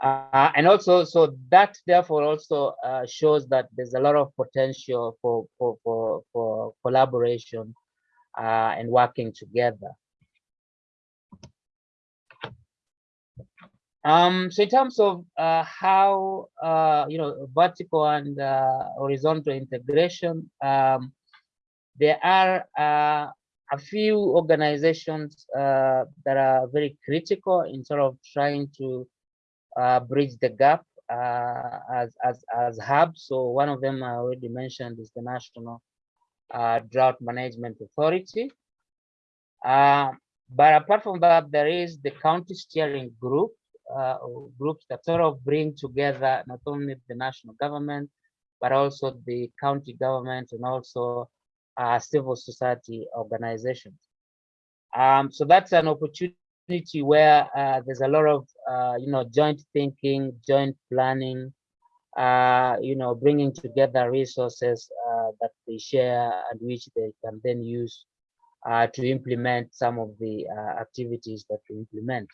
Uh, and also, so that therefore also uh, shows that there's a lot of potential for, for, for, for collaboration uh, and working together. Um, so in terms of uh, how, uh, you know, vertical and horizontal integration, um, there are a few organizations uh, that are very critical in sort of trying to uh, bridge the gap uh, as, as, as hubs. So one of them I already mentioned is the National uh, Drought Management Authority. Uh, but apart from that, there is the county steering group, uh, groups that sort of bring together not only the national government, but also the county government and also uh, civil society organizations. Um, so that's an opportunity where uh, there's a lot of, uh, you know, joint thinking, joint planning, uh, you know, bringing together resources uh, that they share and which they can then use uh, to implement some of the activities that we implement.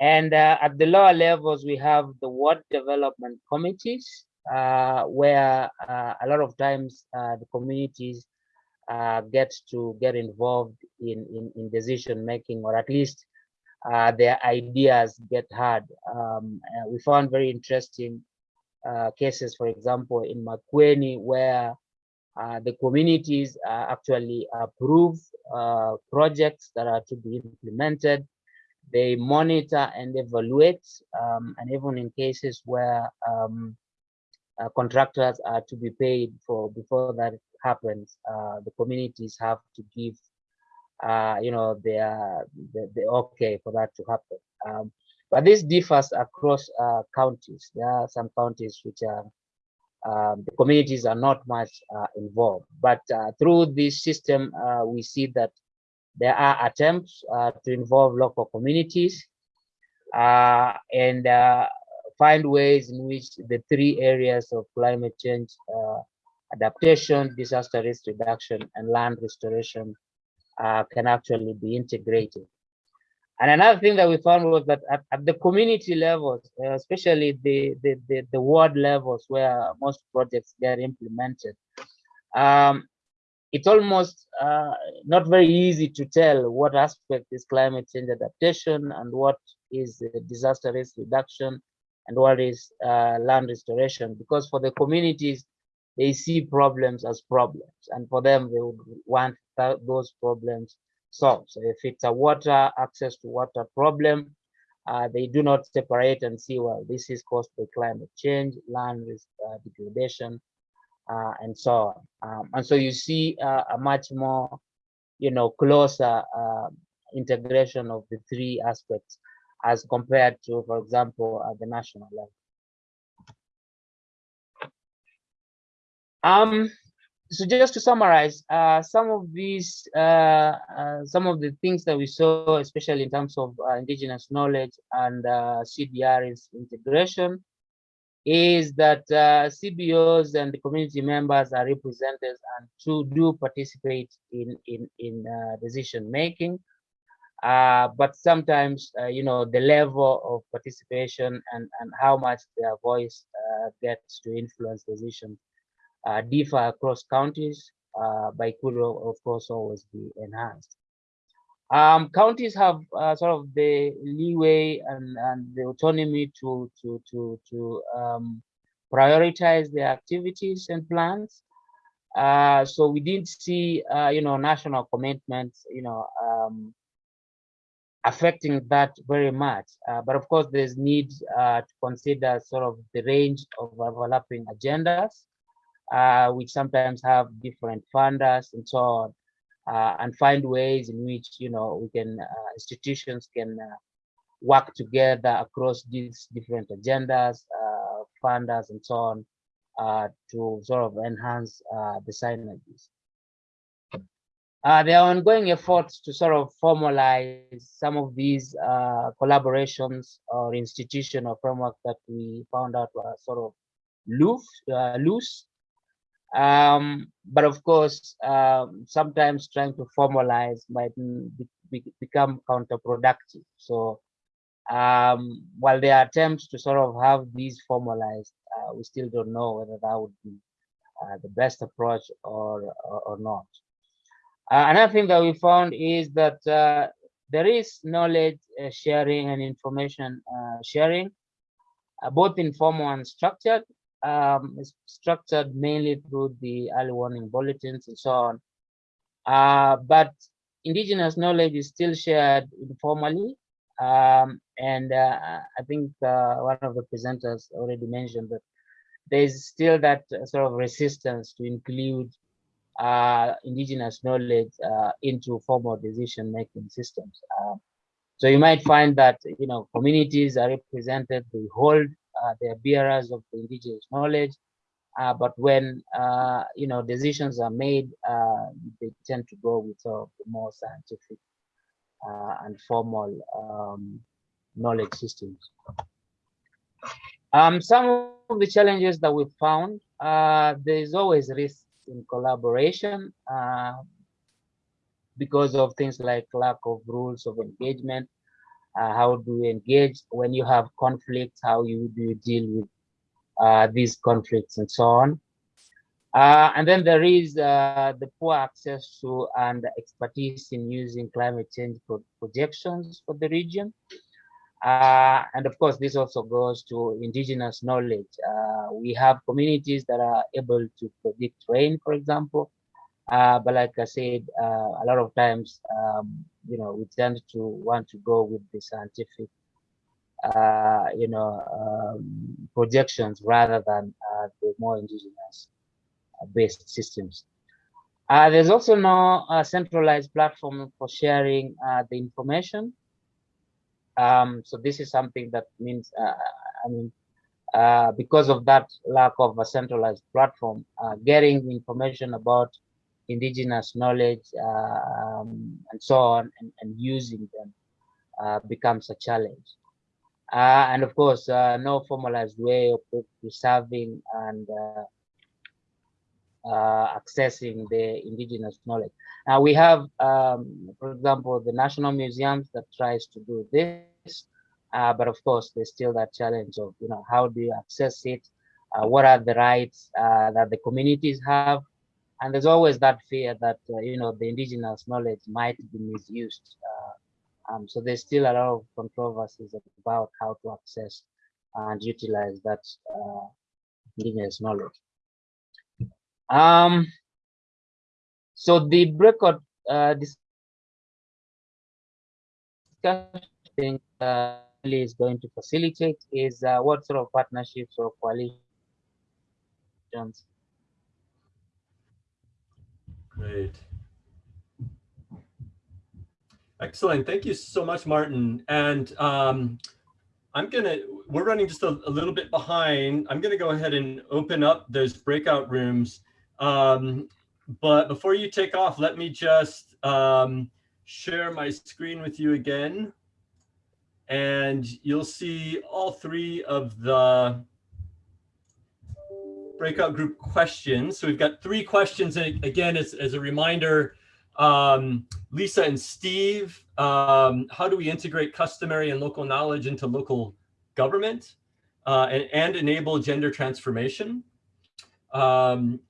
And at the lower levels, we have the ward development committees, uh, where uh, a lot of times uh, the communities uh, get to get involved in, in, in decision making, or at least uh, their ideas get heard. Um, uh, we found very interesting cases, for example, in Makueni, where the communities actually approve projects that are to be implemented they monitor and evaluate, um, and even in cases where um, uh, contractors are to be paid for before that happens, uh, the communities have to give, uh, you know, their the, the okay for that to happen. Um, but this differs across uh, counties. There are some counties which are um, the communities are not much uh, involved, but uh, through this system, we see that there are attempts uh, to involve local communities uh, and uh, find ways in which the three areas of climate change uh, adaptation, disaster risk reduction, and land restoration uh, can actually be integrated. And another thing that we found was that at, at the community levels, uh, especially the, the, the, the, ward levels where most projects get implemented, um, it's almost uh, not very easy to tell what aspect is climate change adaptation and what is disaster risk reduction and what is uh, land restoration because for the communities they see problems as problems and for them they would want th those problems solved so if it's a water access to water problem uh, they do not separate and see well this is caused by climate change land risk, uh, degradation uh, and so on. Um, and so you see uh, a much more, you know, closer uh, integration of the three aspects as compared to, for example, at the national level. Um, so just to summarize, uh, some of these, uh, uh, some of the things that we saw, especially in terms of indigenous knowledge and CDR's integration, is that uh, CBOs and the community members are represented and to do participate in in in uh, decision making. Uh, but sometimes, uh, you know, the level of participation and and how much their voice uh, gets to influence decisions uh, differ across counties. by could of course always be enhanced. Um, counties have uh, sort of the leeway and, and the autonomy to to to to um, prioritize their activities and plans. Uh, so we didn't see, uh, you know, national commitments, you know, um, affecting that very much. Uh, but of course, there's need uh, to consider sort of the range of overlapping agendas, uh, sometimes have different funders and so on uh, and find ways in which you know we can uh, institutions can uh, work together across these different agendas, uh, funders, and so on uh, to sort of enhance the synergies. there are ongoing efforts to sort of formalize some of these collaborations or institutional framework that we found out were sort of loose, loose um, but of course, um, sometimes trying to formalize might be, be, become counterproductive. So um, while there are attempts to sort of have these formalized, uh, we still don't know whether that would be uh, the best approach or, or, or not. Uh, another thing that we found is that uh, there is knowledge uh, sharing and information uh, sharing, both informal and structured, um, is structured mainly through the early warning bulletins and so on. Uh, but indigenous knowledge is still shared informally. Um, and uh, I think uh, one of the presenters already mentioned that there's still that sort of resistance to include uh, indigenous knowledge uh, into formal decision-making systems. Uh, so you might find that you know communities are represented, they hold uh, they are bearers of the indigenous knowledge. Uh, but when uh, you know decisions are made, they tend to go with the more scientific and formal um, knowledge systems. Um, some of the challenges that we found, uh, there is always risk in collaboration uh, because of things like lack of rules of engagement uh, how do you engage when you have conflicts how you do you deal with uh, these conflicts and so on. Uh, and then there is uh, the poor access to and expertise in using climate change pro projections for the region. Uh, and of course, this also goes to indigenous knowledge. Uh, we have communities that are able to predict rain, for example. But like I said, a lot of times, um, you know, we tend to want to go with the scientific, uh, you know, um, projections rather than uh, the more indigenous based systems. Uh, there's also no centralized platform for sharing the information. Um, so this is something that means, uh, I mean, uh, because of that lack of a centralized platform, uh, getting information about indigenous knowledge um, and so on and, and using them uh, becomes a challenge. Uh, and of course, uh, no formalized way of preserving and accessing the indigenous knowledge. Now we have, um, for example, the national museums that tries to do this, uh, but of course there's still that challenge of, you know, how do you access it? Uh, what are the rights uh, that the communities have? And there's always that fear that, uh, you know, the indigenous knowledge might be misused. Uh, um, so there's still a lot of controversies about how to access and utilize that uh, indigenous knowledge. Um, so the breakout uh, discussion uh, is going to facilitate is uh, what sort of partnerships or coalitions. Excellent. Thank you so much, Martin. And um, I'm gonna, we're running just a, a, little bit behind. I'm gonna go ahead and open up those breakout rooms. Um, but before you take off, let me just um, share my screen with you again. And you'll see all three of the breakout group questions. So we've got three questions. And again, as, as a reminder, um, Lisa and Steve, um, how do we integrate customary and local knowledge into local government uh, and, and enable gender transformation? Um,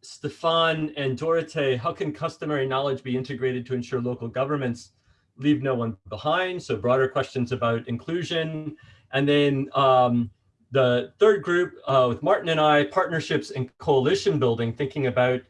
Stefan and Dorothee, how can customary knowledge be integrated to ensure local governments leave no one behind? So broader questions about inclusion. And then um, the third group uh, with Martin and I, partnerships and coalition building, thinking about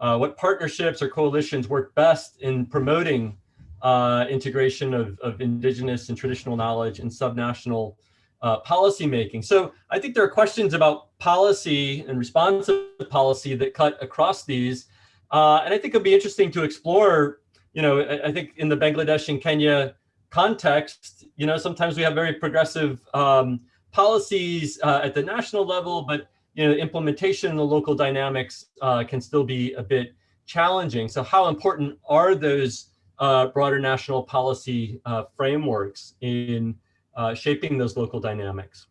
uh, what partnerships or coalitions work best in promoting uh, integration of, of indigenous and traditional knowledge and subnational uh, policy making. So I think there are questions about policy and responsive policy that cut across these. Uh, and I think it'll be interesting to explore, you know, I, I, think in the Bangladesh and Kenya context, you know, sometimes we have very progressive um, policies uh, at the national level, but, you know, implementation in the local dynamics uh, can still be a bit challenging. So how important are those uh, broader national policy uh, frameworks in uh, shaping those local dynamics.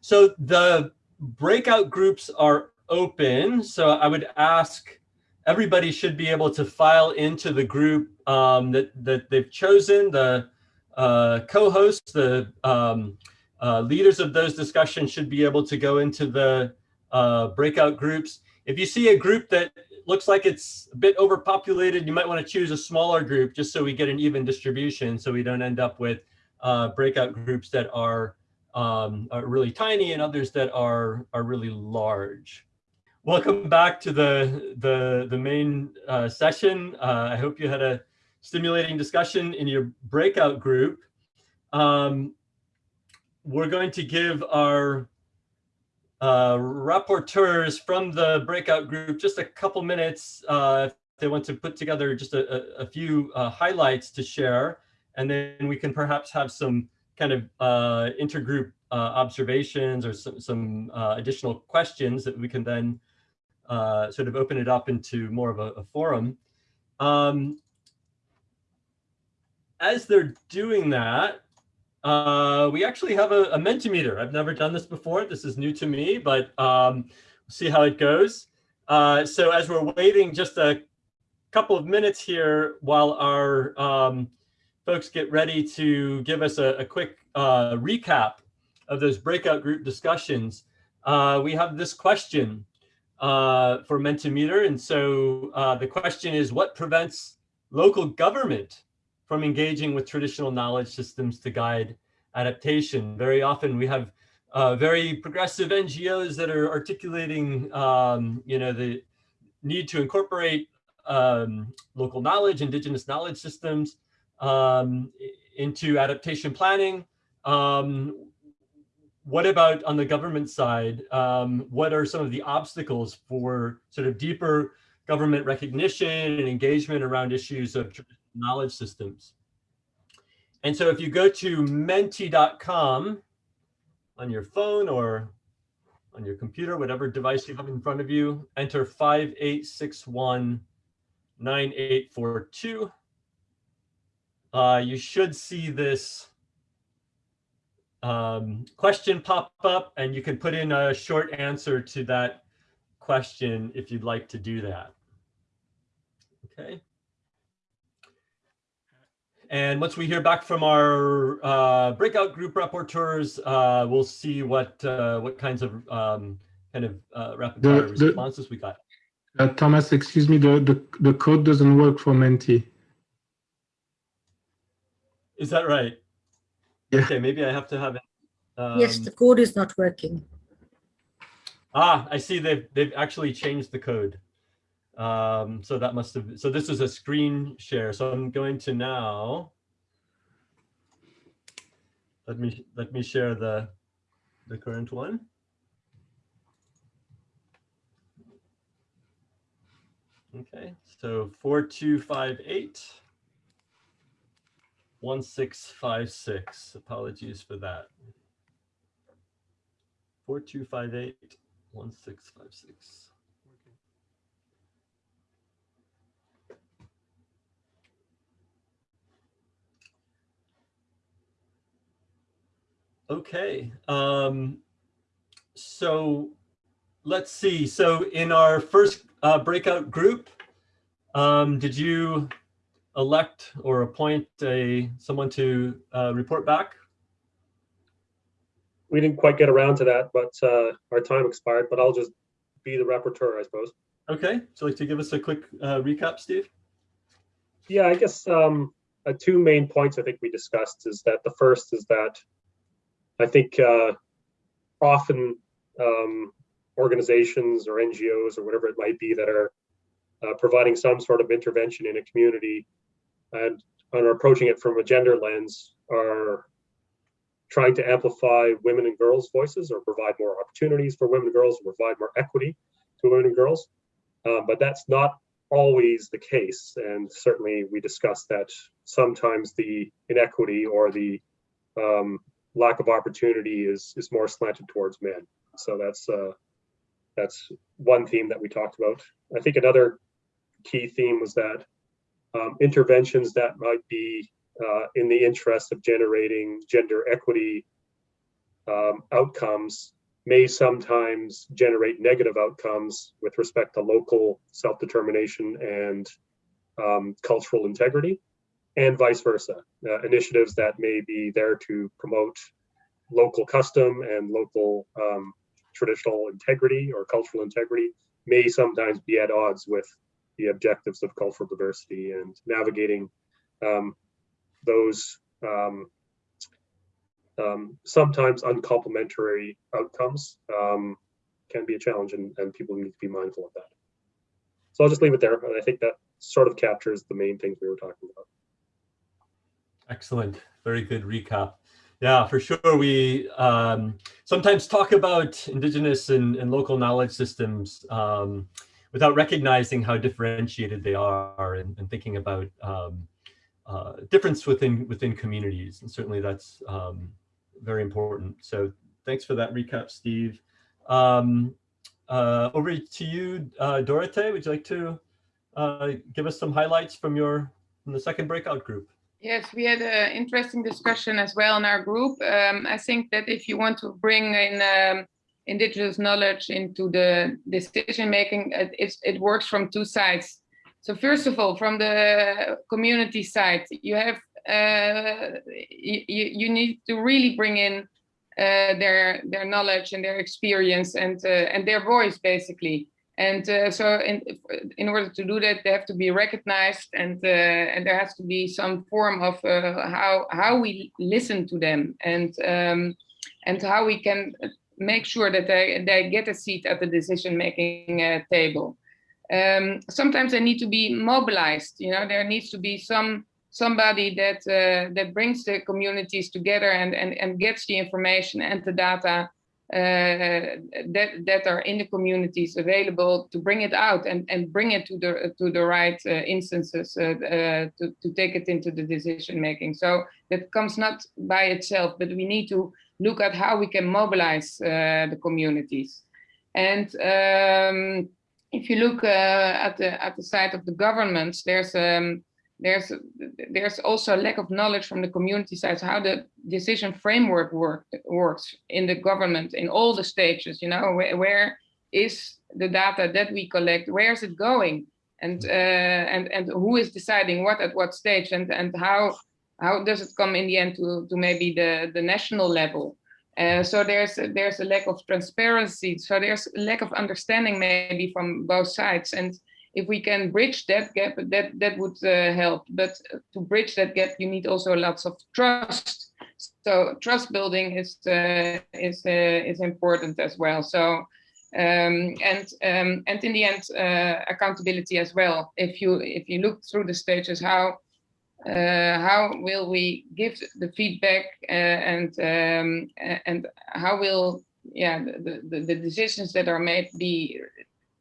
So the breakout groups are open. So I would ask everybody should be able to file into the group um, that, that they've chosen. The uh, co-hosts, the um, uh, leaders of those discussions should be able to go into the uh, breakout groups. If you see a group that looks like it's a bit overpopulated, you might want to choose a smaller group just so we get an even distribution so we don't end up with uh, breakout groups that are, um, are really tiny and others that are, are really large. Welcome back to the, the, the main uh, session. Uh, I hope you had a stimulating discussion in your breakout group. Um, we're going to give our uh, rapporteurs from the breakout group just a couple minutes uh, if they want to put together just a, a, a few uh, highlights to share. And then we can perhaps have some kind of uh, intergroup uh, observations or some, some uh, additional questions that we can then uh, sort of open it up into more of a, a forum. Um, as they're doing that, uh, we actually have a, a Mentimeter. I've never done this before. This is new to me, but um, see how it goes. Uh, so as we're waiting just a couple of minutes here while our um, folks get ready to give us a, a quick uh, recap of those breakout group discussions. uh, we have this question uh, for Mentimeter. And so uh, the question is, what prevents local government from engaging with traditional knowledge systems to guide adaptation? Very often we have uh, very progressive NGOs that are articulating, um, you know, the need to incorporate um, local knowledge, indigenous knowledge systems um, into adaptation planning. Um, what about on the government side? Um, what are some of the obstacles for sort of deeper government recognition and engagement around issues of knowledge systems? And so if you go to menti.com on your phone or on your computer, whatever device you have in front of you, enter 5861 9842. Uh, you should see this um, question pop up and you can put in a short answer to that question if you'd like to do that. Okay. And once we hear back from our uh, breakout group rapporteurs, uh, we'll see what uh, what kinds of um, kind of uh, rapid The- fire the- responses we got. Uh, Thomas, excuse me, the, the, the code doesn't work for Menti. Is that right? Yeah. Okay, maybe I have to have it. Yes, um, the code is not working. Ah, I see they've, they've actually changed the code. Um, so that must have, so this is a screen share. So I'm going to now. Let me, let me share the, the current one. Okay, so 4258. 1656, apologies for that. 4258 1656. Okay, um, so let's see. So in our first uh, breakout group, um, did you elect or appoint a someone to uh, report back? We didn't quite get around to that, but uh, our time expired, but I'll just be the rapporteur, I suppose. Okay, So like to give us a quick uh, recap, Steve? Yeah, I guess um, uh, two main points I think we discussed is that the first is that I think uh, often um, organizations or NGOs or whatever it might be that are uh, providing some sort of intervention in a community and, and are approaching it from a gender lens are trying to amplify women and girls' voices or provide more opportunities for women and girls, provide more equity to women and girls. Um, but that's not always the case. And certainly we discussed that sometimes the inequity or the um, lack of opportunity is, is more slanted towards men. So that's, uh, that's one theme that we talked about. I think another key theme was that um, interventions that might be uh, in the interest of generating gender equity um, outcomes may sometimes generate negative outcomes with respect to local self-determination and um, cultural integrity, and vice versa. Uh, initiatives that may be there to promote local custom and local um, traditional integrity or cultural integrity may sometimes be at odds with the objectives of cultural diversity and navigating um, those um, um, sometimes uncomplimentary outcomes um, can be a challenge and, and people need to be mindful of that. So I'll just leave it there. And I think that sort of captures the main things we were talking about. Excellent. Very good recap. Yeah, for sure. We um, sometimes talk about indigenous and, and local knowledge systems um, without recognizing how differentiated they are and, and thinking about um, uh, difference within within communities. And certainly that's um, very important. So thanks for that recap, Steve. Um, uh, over to you, uh. Would you like to uh, give us some highlights from your from the second breakout group? Yes, we had an interesting discussion as well in our group. Um, I think that if you want to bring in um, indigenous knowledge into the decision making, it, it works from two sides. So first of all, from the community side, you have uh, you, you need to really bring in uh, their their knowledge and their experience and uh, and their voice basically. And uh, so in in order to do that, they have to be recognized and uh, and there has to be some form of uh, how how we listen to them and um, and how we can make sure that they they get a seat at the decision making uh, table. Um, sometimes they need to be mobilized. You know, there needs to be some somebody that uh, that brings the communities together and, and, and gets the information and the data that that are in the communities available to bring it out and and bring it to the to the right uh, instances uh, uh, to to take it into the decision making. So that comes not by itself, but we need to look at how we can mobilize uh, the communities. And um, if you look at the at the side of the governments, there's um, there's there's also a lack of knowledge from the community side how the decision framework work, works in the government in all the stages you know where, where is the data that we collect where is it going? And uh, and and who is deciding what at what stage and and how how does it come in the end to to maybe the the national level? Uh, so there's there's a lack of transparency so there's a lack of understanding maybe from both sides and if we can bridge that gap, that that would uh, help. But to bridge that gap, you need also lots of trust. So trust building is uh, is uh, is important as well. So um, and um, and in the end, uh, accountability as well. If you if you look through the stages, how uh, how will we give the feedback uh, and um, and how will yeah the, the, the decisions that are made be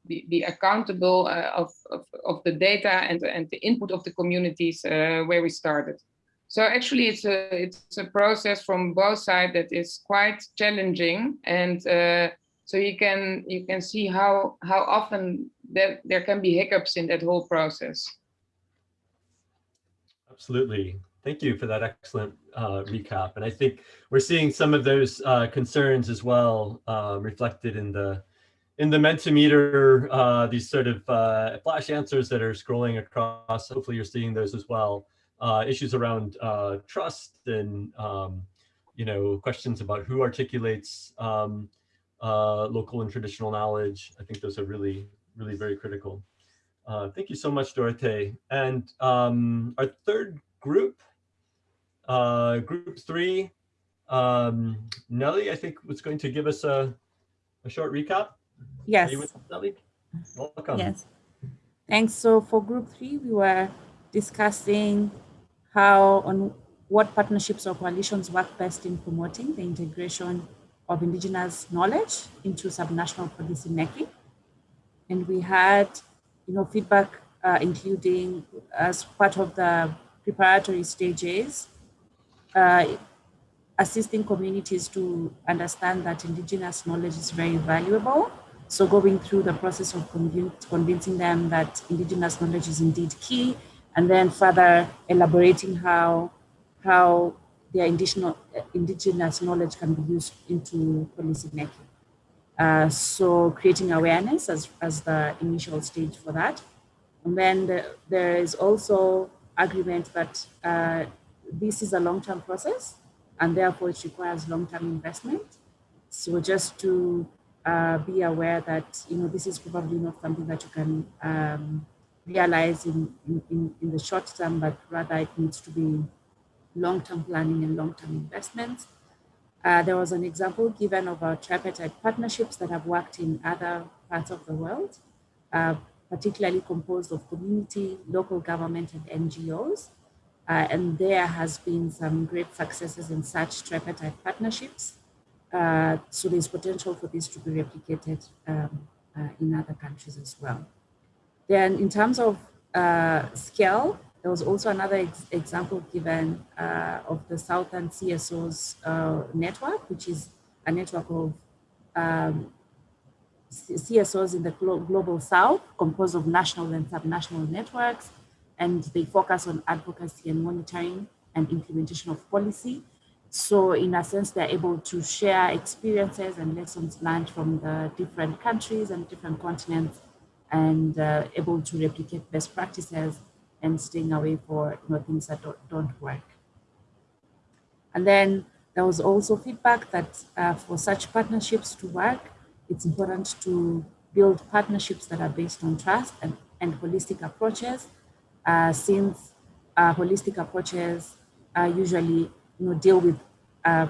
be, be accountable uh, of, of, of, the data and, and the input of the communities uh, where we started. So actually it's a, it's a process from both sides that is quite challenging and uh, so you can you can see how how often that there can be hiccups in that whole process. Absolutely. Thank you for that excellent uh, recap. And I think we're seeing some of those uh, concerns as well uh, reflected in the in the Mentimeter, uh, these sort of uh, flash answers that are scrolling across, hopefully you're seeing those as well. Uh, issues around uh, trust and, um, you know, questions about who articulates um, uh, local and traditional knowledge. I think those are really, really very critical. Uh, thank you so much, Dorothee. And um, our third group, group three, um, Nelly, I think was going to give us a, a short recap. Yes. Welcome. Yes. Thanks. So for group three, we were discussing how on what partnerships or coalitions work best in promoting the integration of indigenous knowledge into subnational policy making. And we had, you know, feedback uh, including as part of the preparatory stages, uh, assisting communities to understand that indigenous knowledge is very valuable so going through the process of convincing them that indigenous knowledge is indeed key, and then further elaborating how, how their indigenous, indigenous knowledge can be used into policy making. Uh, so creating awareness as, as the initial stage for that. And then the, there is also agreement that uh, this is a long-term process and therefore it requires long-term investment. So just to uh, be aware that you know this is probably not something that you can um, realize in, in, in the short term, but rather it needs to be long-term planning and long-term investments. Uh, there was an example given of our tripartite partnerships that have worked in other parts of the world, uh, particularly composed of community, local government, and NGOs. Uh, and there has been some great successes in such tripartite partnerships. Uh, so there's potential for this to be replicated um, uh, in other countries as well. Then in terms of uh, scale, there was also another ex example given uh, of the Southern CSOs uh, network, which is a network of um, CSOs in the glo global South, composed of national and subnational networks, and they focus on advocacy and monitoring and implementation of policy so in a sense, they're able to share experiences and lessons learned from the different countries and different continents and uh, able to replicate best practices and staying away for you know, things that don't, don't work. And then There was also feedback that uh, for such partnerships to work, it's important to build partnerships that are based on trust and, and holistic approaches, uh, since uh, holistic approaches uh, usually you know, deal with uh,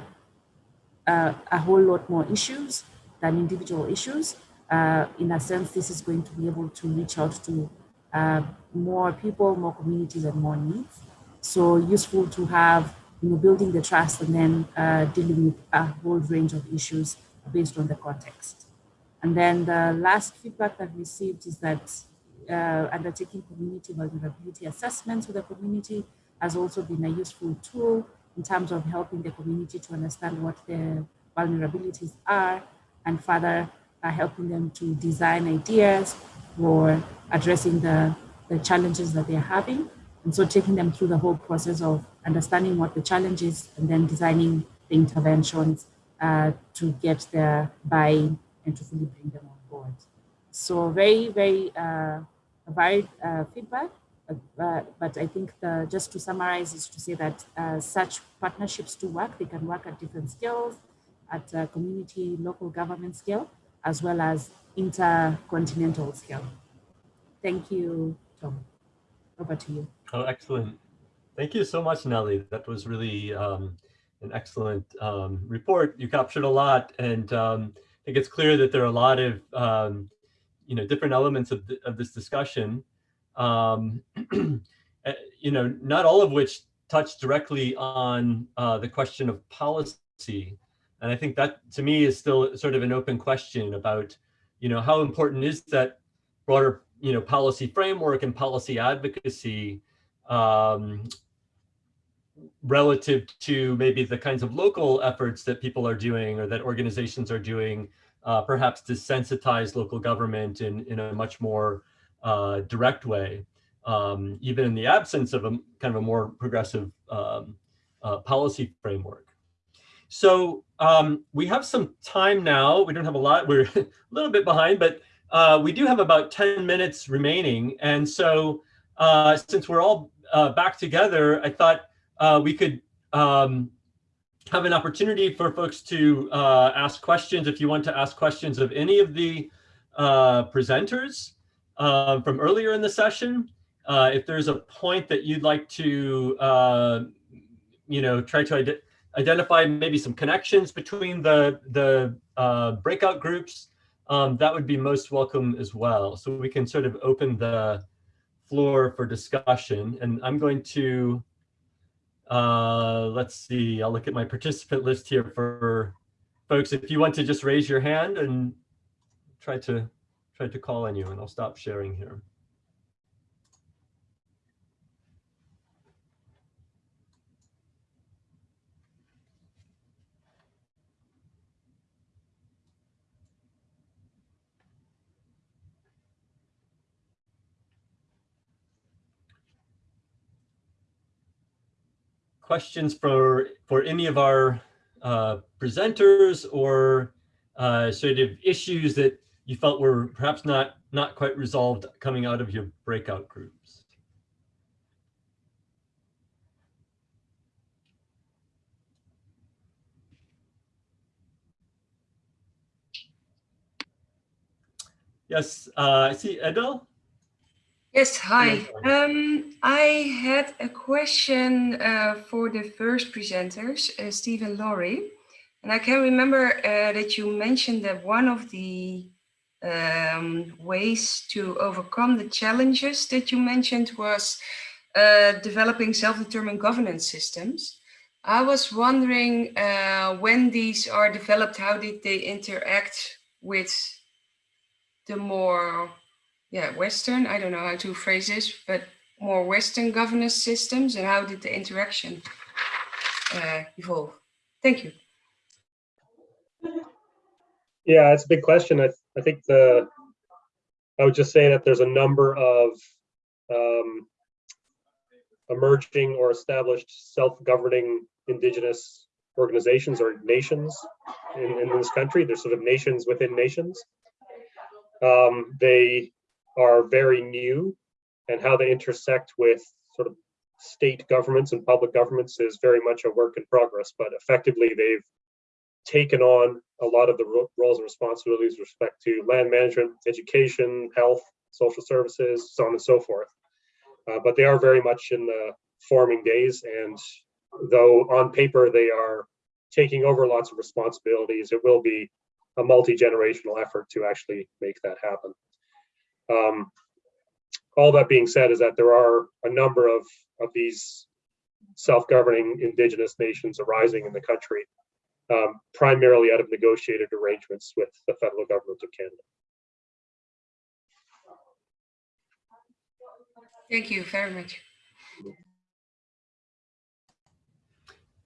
uh, a whole lot more issues than individual issues. Uh, in a sense, this is going to be able to reach out to uh, more people, more communities, and more needs. So useful to have, you know, building the trust and then uh, dealing with a whole range of issues based on the context. And then the last feedback that we received is that uh, undertaking community vulnerability assessments with the community has also been a useful tool in terms of helping the community to understand what their vulnerabilities are and further uh, helping them to design ideas for addressing the, the challenges that they're having. And so taking them through the whole process of understanding what the challenge is and then designing the interventions uh, to get their buy-in and to fully bring them on board. So very, very uh, varied uh, feedback. But I think the, just to summarize is to say that uh, such partnerships do work. They can work at different scales, at community, local government scale, as well as intercontinental scale. Thank you, Tom. Over to you. Oh, excellent. Thank you so much, Nelly. That was really um, an excellent um, report. You captured a lot, and um, I think it's clear that there are a lot of um, you know different elements of, of this discussion. Um, eh, you know, not all of which touch directly on uh, the question of policy, and I think that to me is still sort of an open question about you know how important is that broader you know policy framework and policy advocacy um, relative to maybe the kinds of local efforts that people are doing or that organizations are doing, uh, perhaps to sensitize local government in, in a much more uh, direct way, um, even in the absence of a kind of a more progressive um, uh, policy framework. So um, we have some time now. We don't have a lot. We're a little bit behind, but uh, we do have about 10 minutes remaining. And so uh, since we're all uh, back together, I thought uh, we could um, have an opportunity for folks to ask questions if you want to ask questions of any of the presenters uh, from earlier in the session. Uh, if there's a point that you'd like to, uh, you know, try to ide identify maybe some connections between the, the uh, breakout groups, um, that would be most welcome as well. So we can sort of open the floor for discussion. And I'm going to uh, let's see, I'll look at my participant list here for folks. If you want to just raise your hand and try to try to call on you and I'll stop sharing here. questions for for any of our uh, presenters or uh, sort of issues that you felt were perhaps not not quite resolved coming out of your breakout groups? Yes, uh, I see Edel. Yes, hi. Um, I had a question uh, for the first presenters, uh, Steve and Lori. And I can remember uh, that you mentioned that one of the um, ways to overcome the challenges that you mentioned was uh, developing self-determined governance systems. I was wondering uh, when these are developed, how did they interact with the more yeah, Western, I don't know how to phrase this, but more Western governance systems and how did the interaction uh, evolve? Thank you. Yeah, it's a big question. I, I think the, I would just say that there's a number of um, emerging or established self-governing indigenous organizations or nations in, in this country. There's sort of nations within nations. Um, they are very new and how they intersect with sort of state governments and public governments is very much a work in progress, but effectively they've taken on a lot of the roles and responsibilities with respect to land management, education, health, social services, so on and so forth. Uh, but they are very much in the forming days, and though on paper they are taking over lots of responsibilities, it will be a multi-generational effort to actually make that happen. Um, all that being said is that there are a number of, of these self-governing indigenous nations arising in the country, um, primarily out of negotiated arrangements with the federal government of Canada. Thank you very much.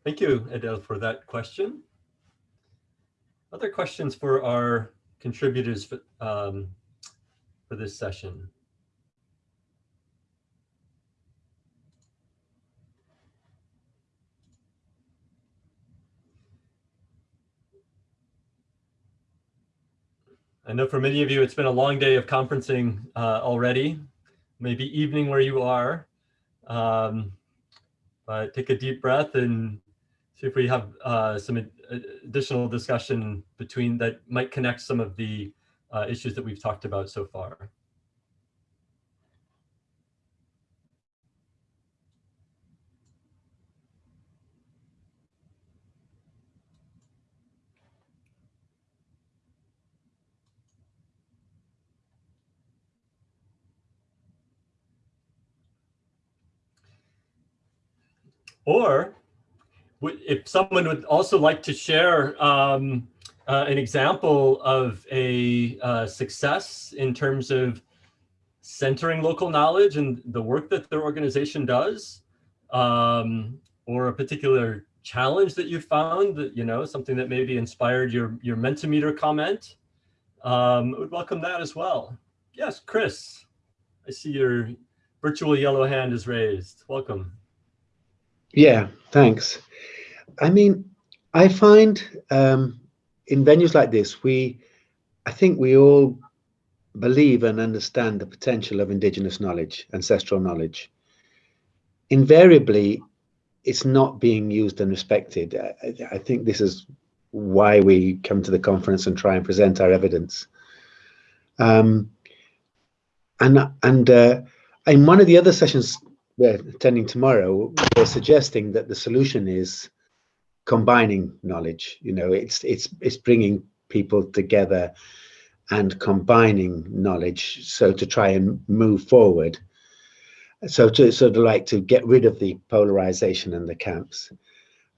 Thank you, Adele, for that question. Other questions for our contributors for, um, for this session? I know for many of you, it's been a long day of conferencing uh, already, maybe evening where you are. Um, but take a deep breath and see if we have uh, some additional discussion between that might connect some of the uh, issues that we've talked about so far. Or if someone would also like to share um, uh, an example of a uh, success in terms of centering local knowledge and the work that their organization does, um, or a particular challenge that you found that, you know, something that maybe inspired your, your Mentimeter comment, um, I would welcome that as well. Yes, Chris, I see your virtual yellow hand is raised. Welcome. Yeah, thanks. I mean, I find um, in venues like this, we, I think we all believe and understand the potential of indigenous knowledge, ancestral knowledge. Invariably, it's not being used and respected. I, I think this is why we come to the conference and try and present our evidence. Um, and and uh, in one of the other sessions we're attending tomorrow, we're suggesting that the solution is combining knowledge. You know, it's it's it's bringing people together and combining knowledge so to try and move forward. So to sort of like to get rid of the polarization and the camps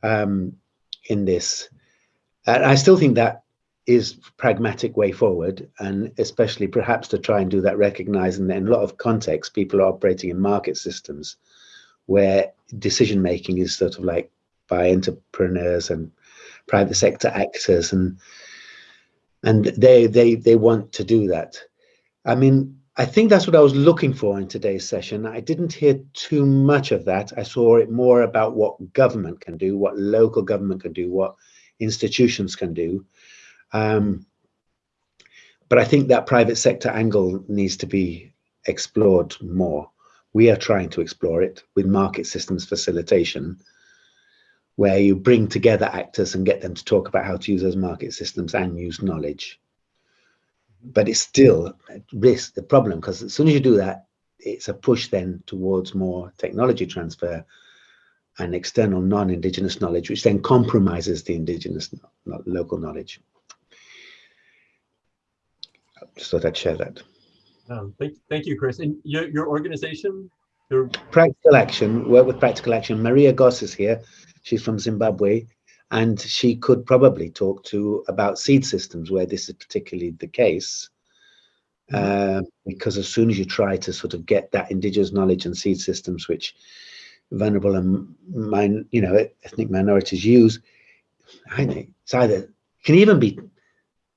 um, in this. And I still think that is pragmatic way forward and especially perhaps to try and do that recognizing that in a lot of contexts people are operating in market systems where decision making is sort of like by entrepreneurs and private sector actors and and they they they want to do that. I mean i think that's what i was looking for in today's session. I didn't hear too much of that. I saw it more about what government can do what local government can do what institutions can do um, but I think that private sector angle needs to be explored more. We are trying to explore it with market systems facilitation, where you bring together actors and get them to talk about how to use those market systems and use knowledge. But it's still risk the problem because as soon as you do that, it's a push then towards more technology transfer and external non-indigenous knowledge, which then compromises the indigenous local knowledge just thought I'd share that. Um, thank, thank you, Chris. And your, your organization? Your... Practical Action, work with Practical Action. Maria Goss is here. She's from Zimbabwe. And she could probably talk to about seed systems where this is particularly the case. Uh, because as soon as you try to sort of get that indigenous knowledge and seed systems, which vulnerable and mine, you know, ethnic minorities use, I think it's either can even be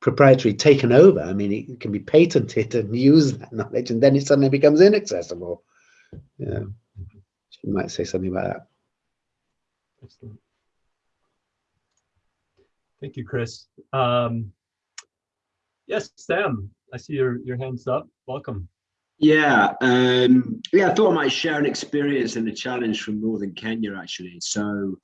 proprietary taken over. I mean, it can be patented and use that knowledge, and then it suddenly becomes inaccessible. Yeah, you might say something about that. Excellent. Thank you, Chris. Um, yes, Sam, I see your, your hands up. Welcome. Yeah, um, yeah, I thought I might share an experience and a challenge from Northern Kenya, actually. So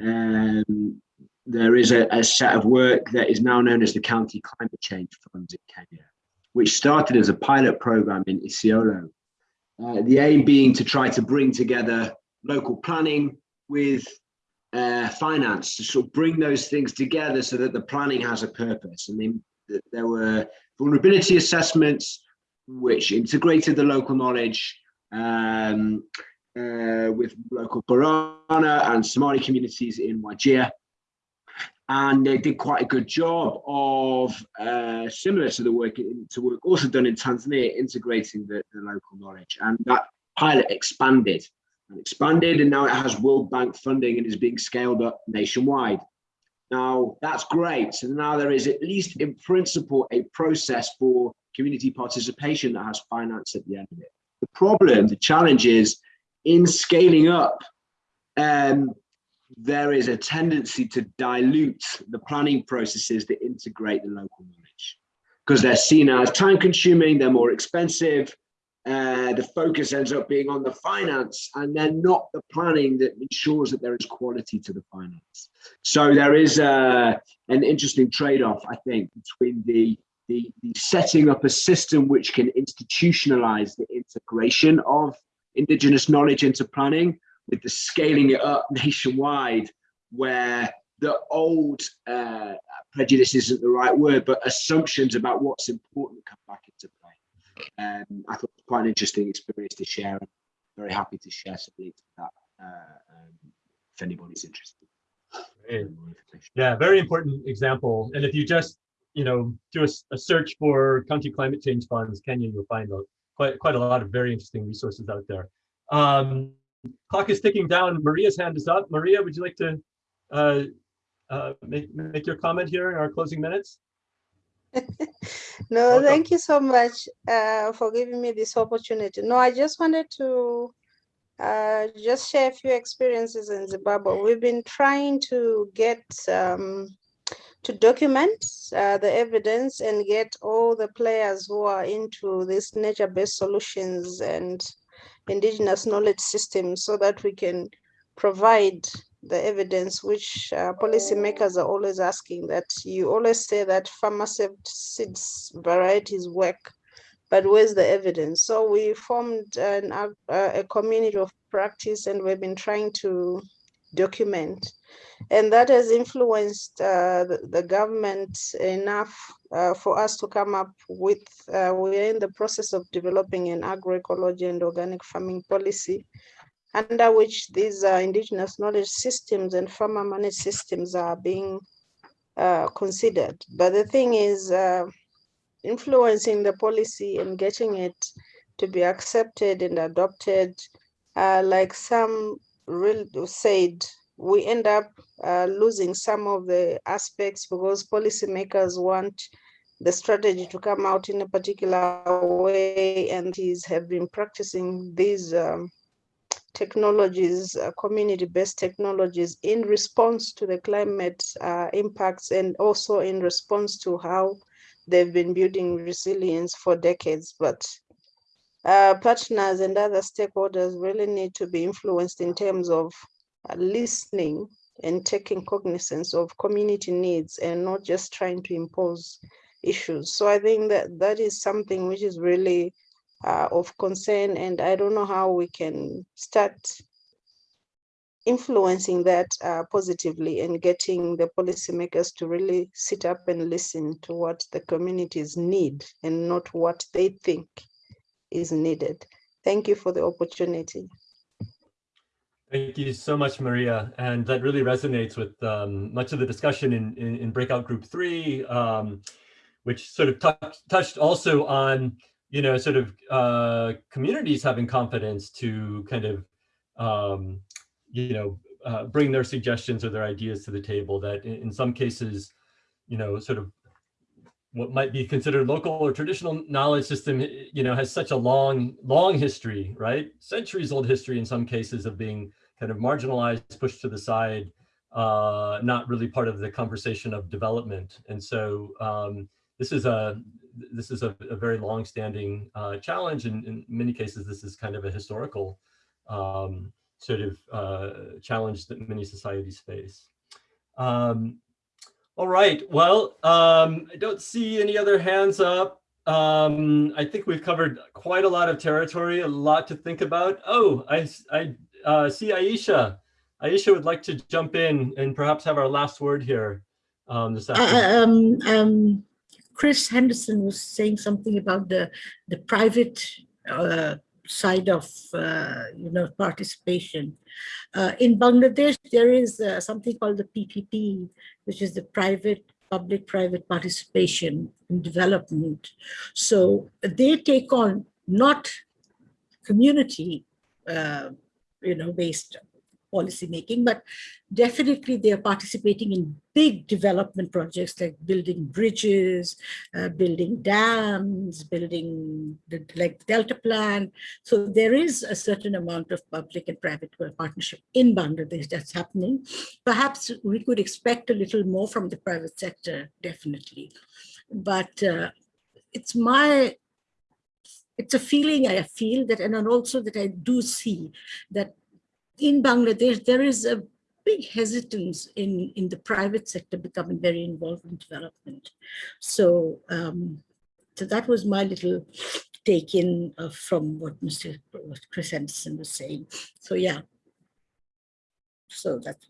um, there is a, a, set of work that is now known as the County Climate Change Funds in Kenya, which started as a pilot program in Isiolo. Uh, the aim being to try to bring together local planning with uh, finance to sort of bring those things together so that the planning has a purpose. I mean, there were vulnerability assessments, which integrated the local knowledge um, uh, with local Borana and Somali communities in Wajir. And they did quite a good job of, uh, similar to the work to work also done in Tanzania, integrating the, the local knowledge. And that pilot expanded and expanded, and now it has World Bank funding and is being scaled up nationwide. Now, that's great. So now there is, at least in principle, a process for community participation that has finance at the end of it. The problem, the challenge is in scaling up, um, there is a tendency to dilute the planning processes that integrate the local knowledge because they're seen as time consuming, they're more expensive, uh, the focus ends up being on the finance and then not the planning that ensures that there is quality to the finance. So there is uh, an interesting trade-off, I think, between the, the, the setting up a system which can institutionalize the integration of indigenous knowledge into planning with the scaling it up nationwide where the old uh, prejudice isn't the right word, but assumptions about what's important come back into play. Um, I thought it was quite an interesting experience to share. I'm very happy to share some links to that uh, um, if anybody's interested. Yeah, very important example. And if you just, you know, do a, a search for county climate change funds, Kenya, you'll find a, quite quite a lot of very interesting resources out there. Um, clock is ticking down. Maria's hand is up. Maria, would you like to uh, uh, make, make your comment here in our closing minutes? no, thank you so much uh, for giving me this opportunity. No, I just wanted to uh, just share a few experiences in Zimbabwe. We've been trying to get um, to document uh, the evidence and get all the players who are into these nature-based solutions and indigenous knowledge systems so that we can provide the evidence which uh, policymakers are always asking that you always say that seeds varieties work, but where's the evidence? So we formed an, uh, a community of practice and we've been trying to document. And that has influenced uh, the, the, government enough uh, for us to come up with, uh, we are in the process of developing an agroecology and organic farming policy under which these uh, indigenous knowledge systems and farmer managed systems are being uh, considered. But the thing is uh, influencing the policy and getting it to be accepted and adopted, uh, like some said, we end up uh, losing some of the aspects because policymakers want the strategy to come out in a particular way and these have been practicing these um, technologies, uh, community-based technologies in response to the climate uh, impacts and also in response to how they've been building resilience for decades. But uh, partners and other stakeholders really need to be influenced in terms of uh, listening and taking cognizance of community needs and not just trying to impose issues. So I think that that is something which is really uh, of concern and I don't know how we can start influencing that uh, positively and getting the policymakers to really sit up and listen to what the communities need and not what they think is needed. Thank you for the opportunity. Thank you so much, Maria. And that really resonates with um, much of the discussion in, in, in breakout group three, um, which sort of touched also on you know, sort of uh, communities having confidence to kind of, um, you know, uh, bring their suggestions or their ideas to the table that in, in, some cases, you know, sort of what might be considered local or traditional knowledge system, you know, has such a long, long history, right? Centuries old history in some cases of being kind of marginalized, pushed to the side, uh, not really part of the conversation of development. And so, um, this is a this is a, a very long-standing uh, challenge, and in many cases, this is kind of a historical um, sort of uh, challenge that many societies face. Um, all right, well, um, I don't see any other hands up. Um, I think we've covered quite a lot of territory, a lot to think about. Oh, I, I uh, see Aisha. Aisha would like to jump in and perhaps have our last word here um, this afternoon. Um, um, Chris Henderson was saying something about the the private uh, side of uh, you know participation. Uh, in Bangladesh, there is uh, something called the PPP, which is the private public-private participation in development. So they take on not community, uh, you know, based policy making, but definitely they are participating in big development projects like building bridges, uh, building dams, building the, like the Delta Plan. So there is a certain amount of public and private partnership in Bangladesh that's happening. Perhaps we could expect a little more from the private sector, definitely. But uh, it's my it's a feeling I feel that, and also that I do see that in Bangladesh, there is a big hesitance in, in the private sector becoming very involved in development. So, um, so that was my little take in uh, from what Mr. Chris Anderson was saying. So yeah, so that's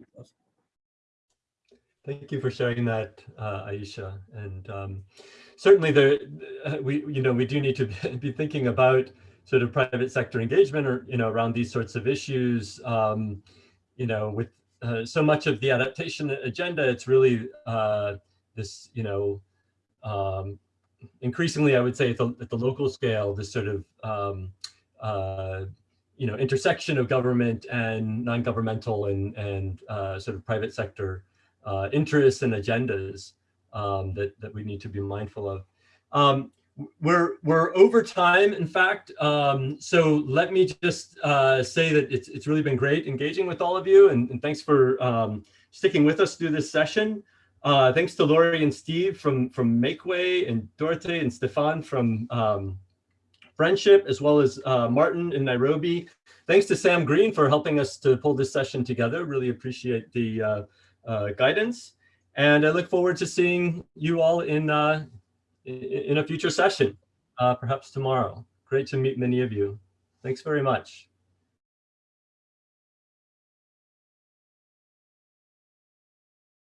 Thank you for sharing that, uh, Aisha. And um, certainly there, uh, we, you know, we do need to be thinking about sort of private sector engagement or, you know, around these sorts of issues, um, you know, with uh, so much of the adaptation agenda, it's really uh, this, you know, um, increasingly, I would say at the, at the local scale, this sort of, um, uh, you know, intersection of government and non-governmental and, and uh, sort of private sector uh, interests and agendas um, that, that we need to be mindful of. We're we're over time in fact. Um, so let me just uh, say that it's, it's really been great engaging with all of you and, and thanks for um, sticking with us through this session. Uh, thanks to Lori and Steve from from Makeway and Dorothy and Stefan from um, Friendship as well as uh, Martin in Nairobi. Thanks to Sam Green for helping us to pull this session together. Really appreciate the uh, uh, guidance. And I look forward to seeing you all in uh, in a future session, uh, perhaps tomorrow. Great to meet many of you. Thanks very much.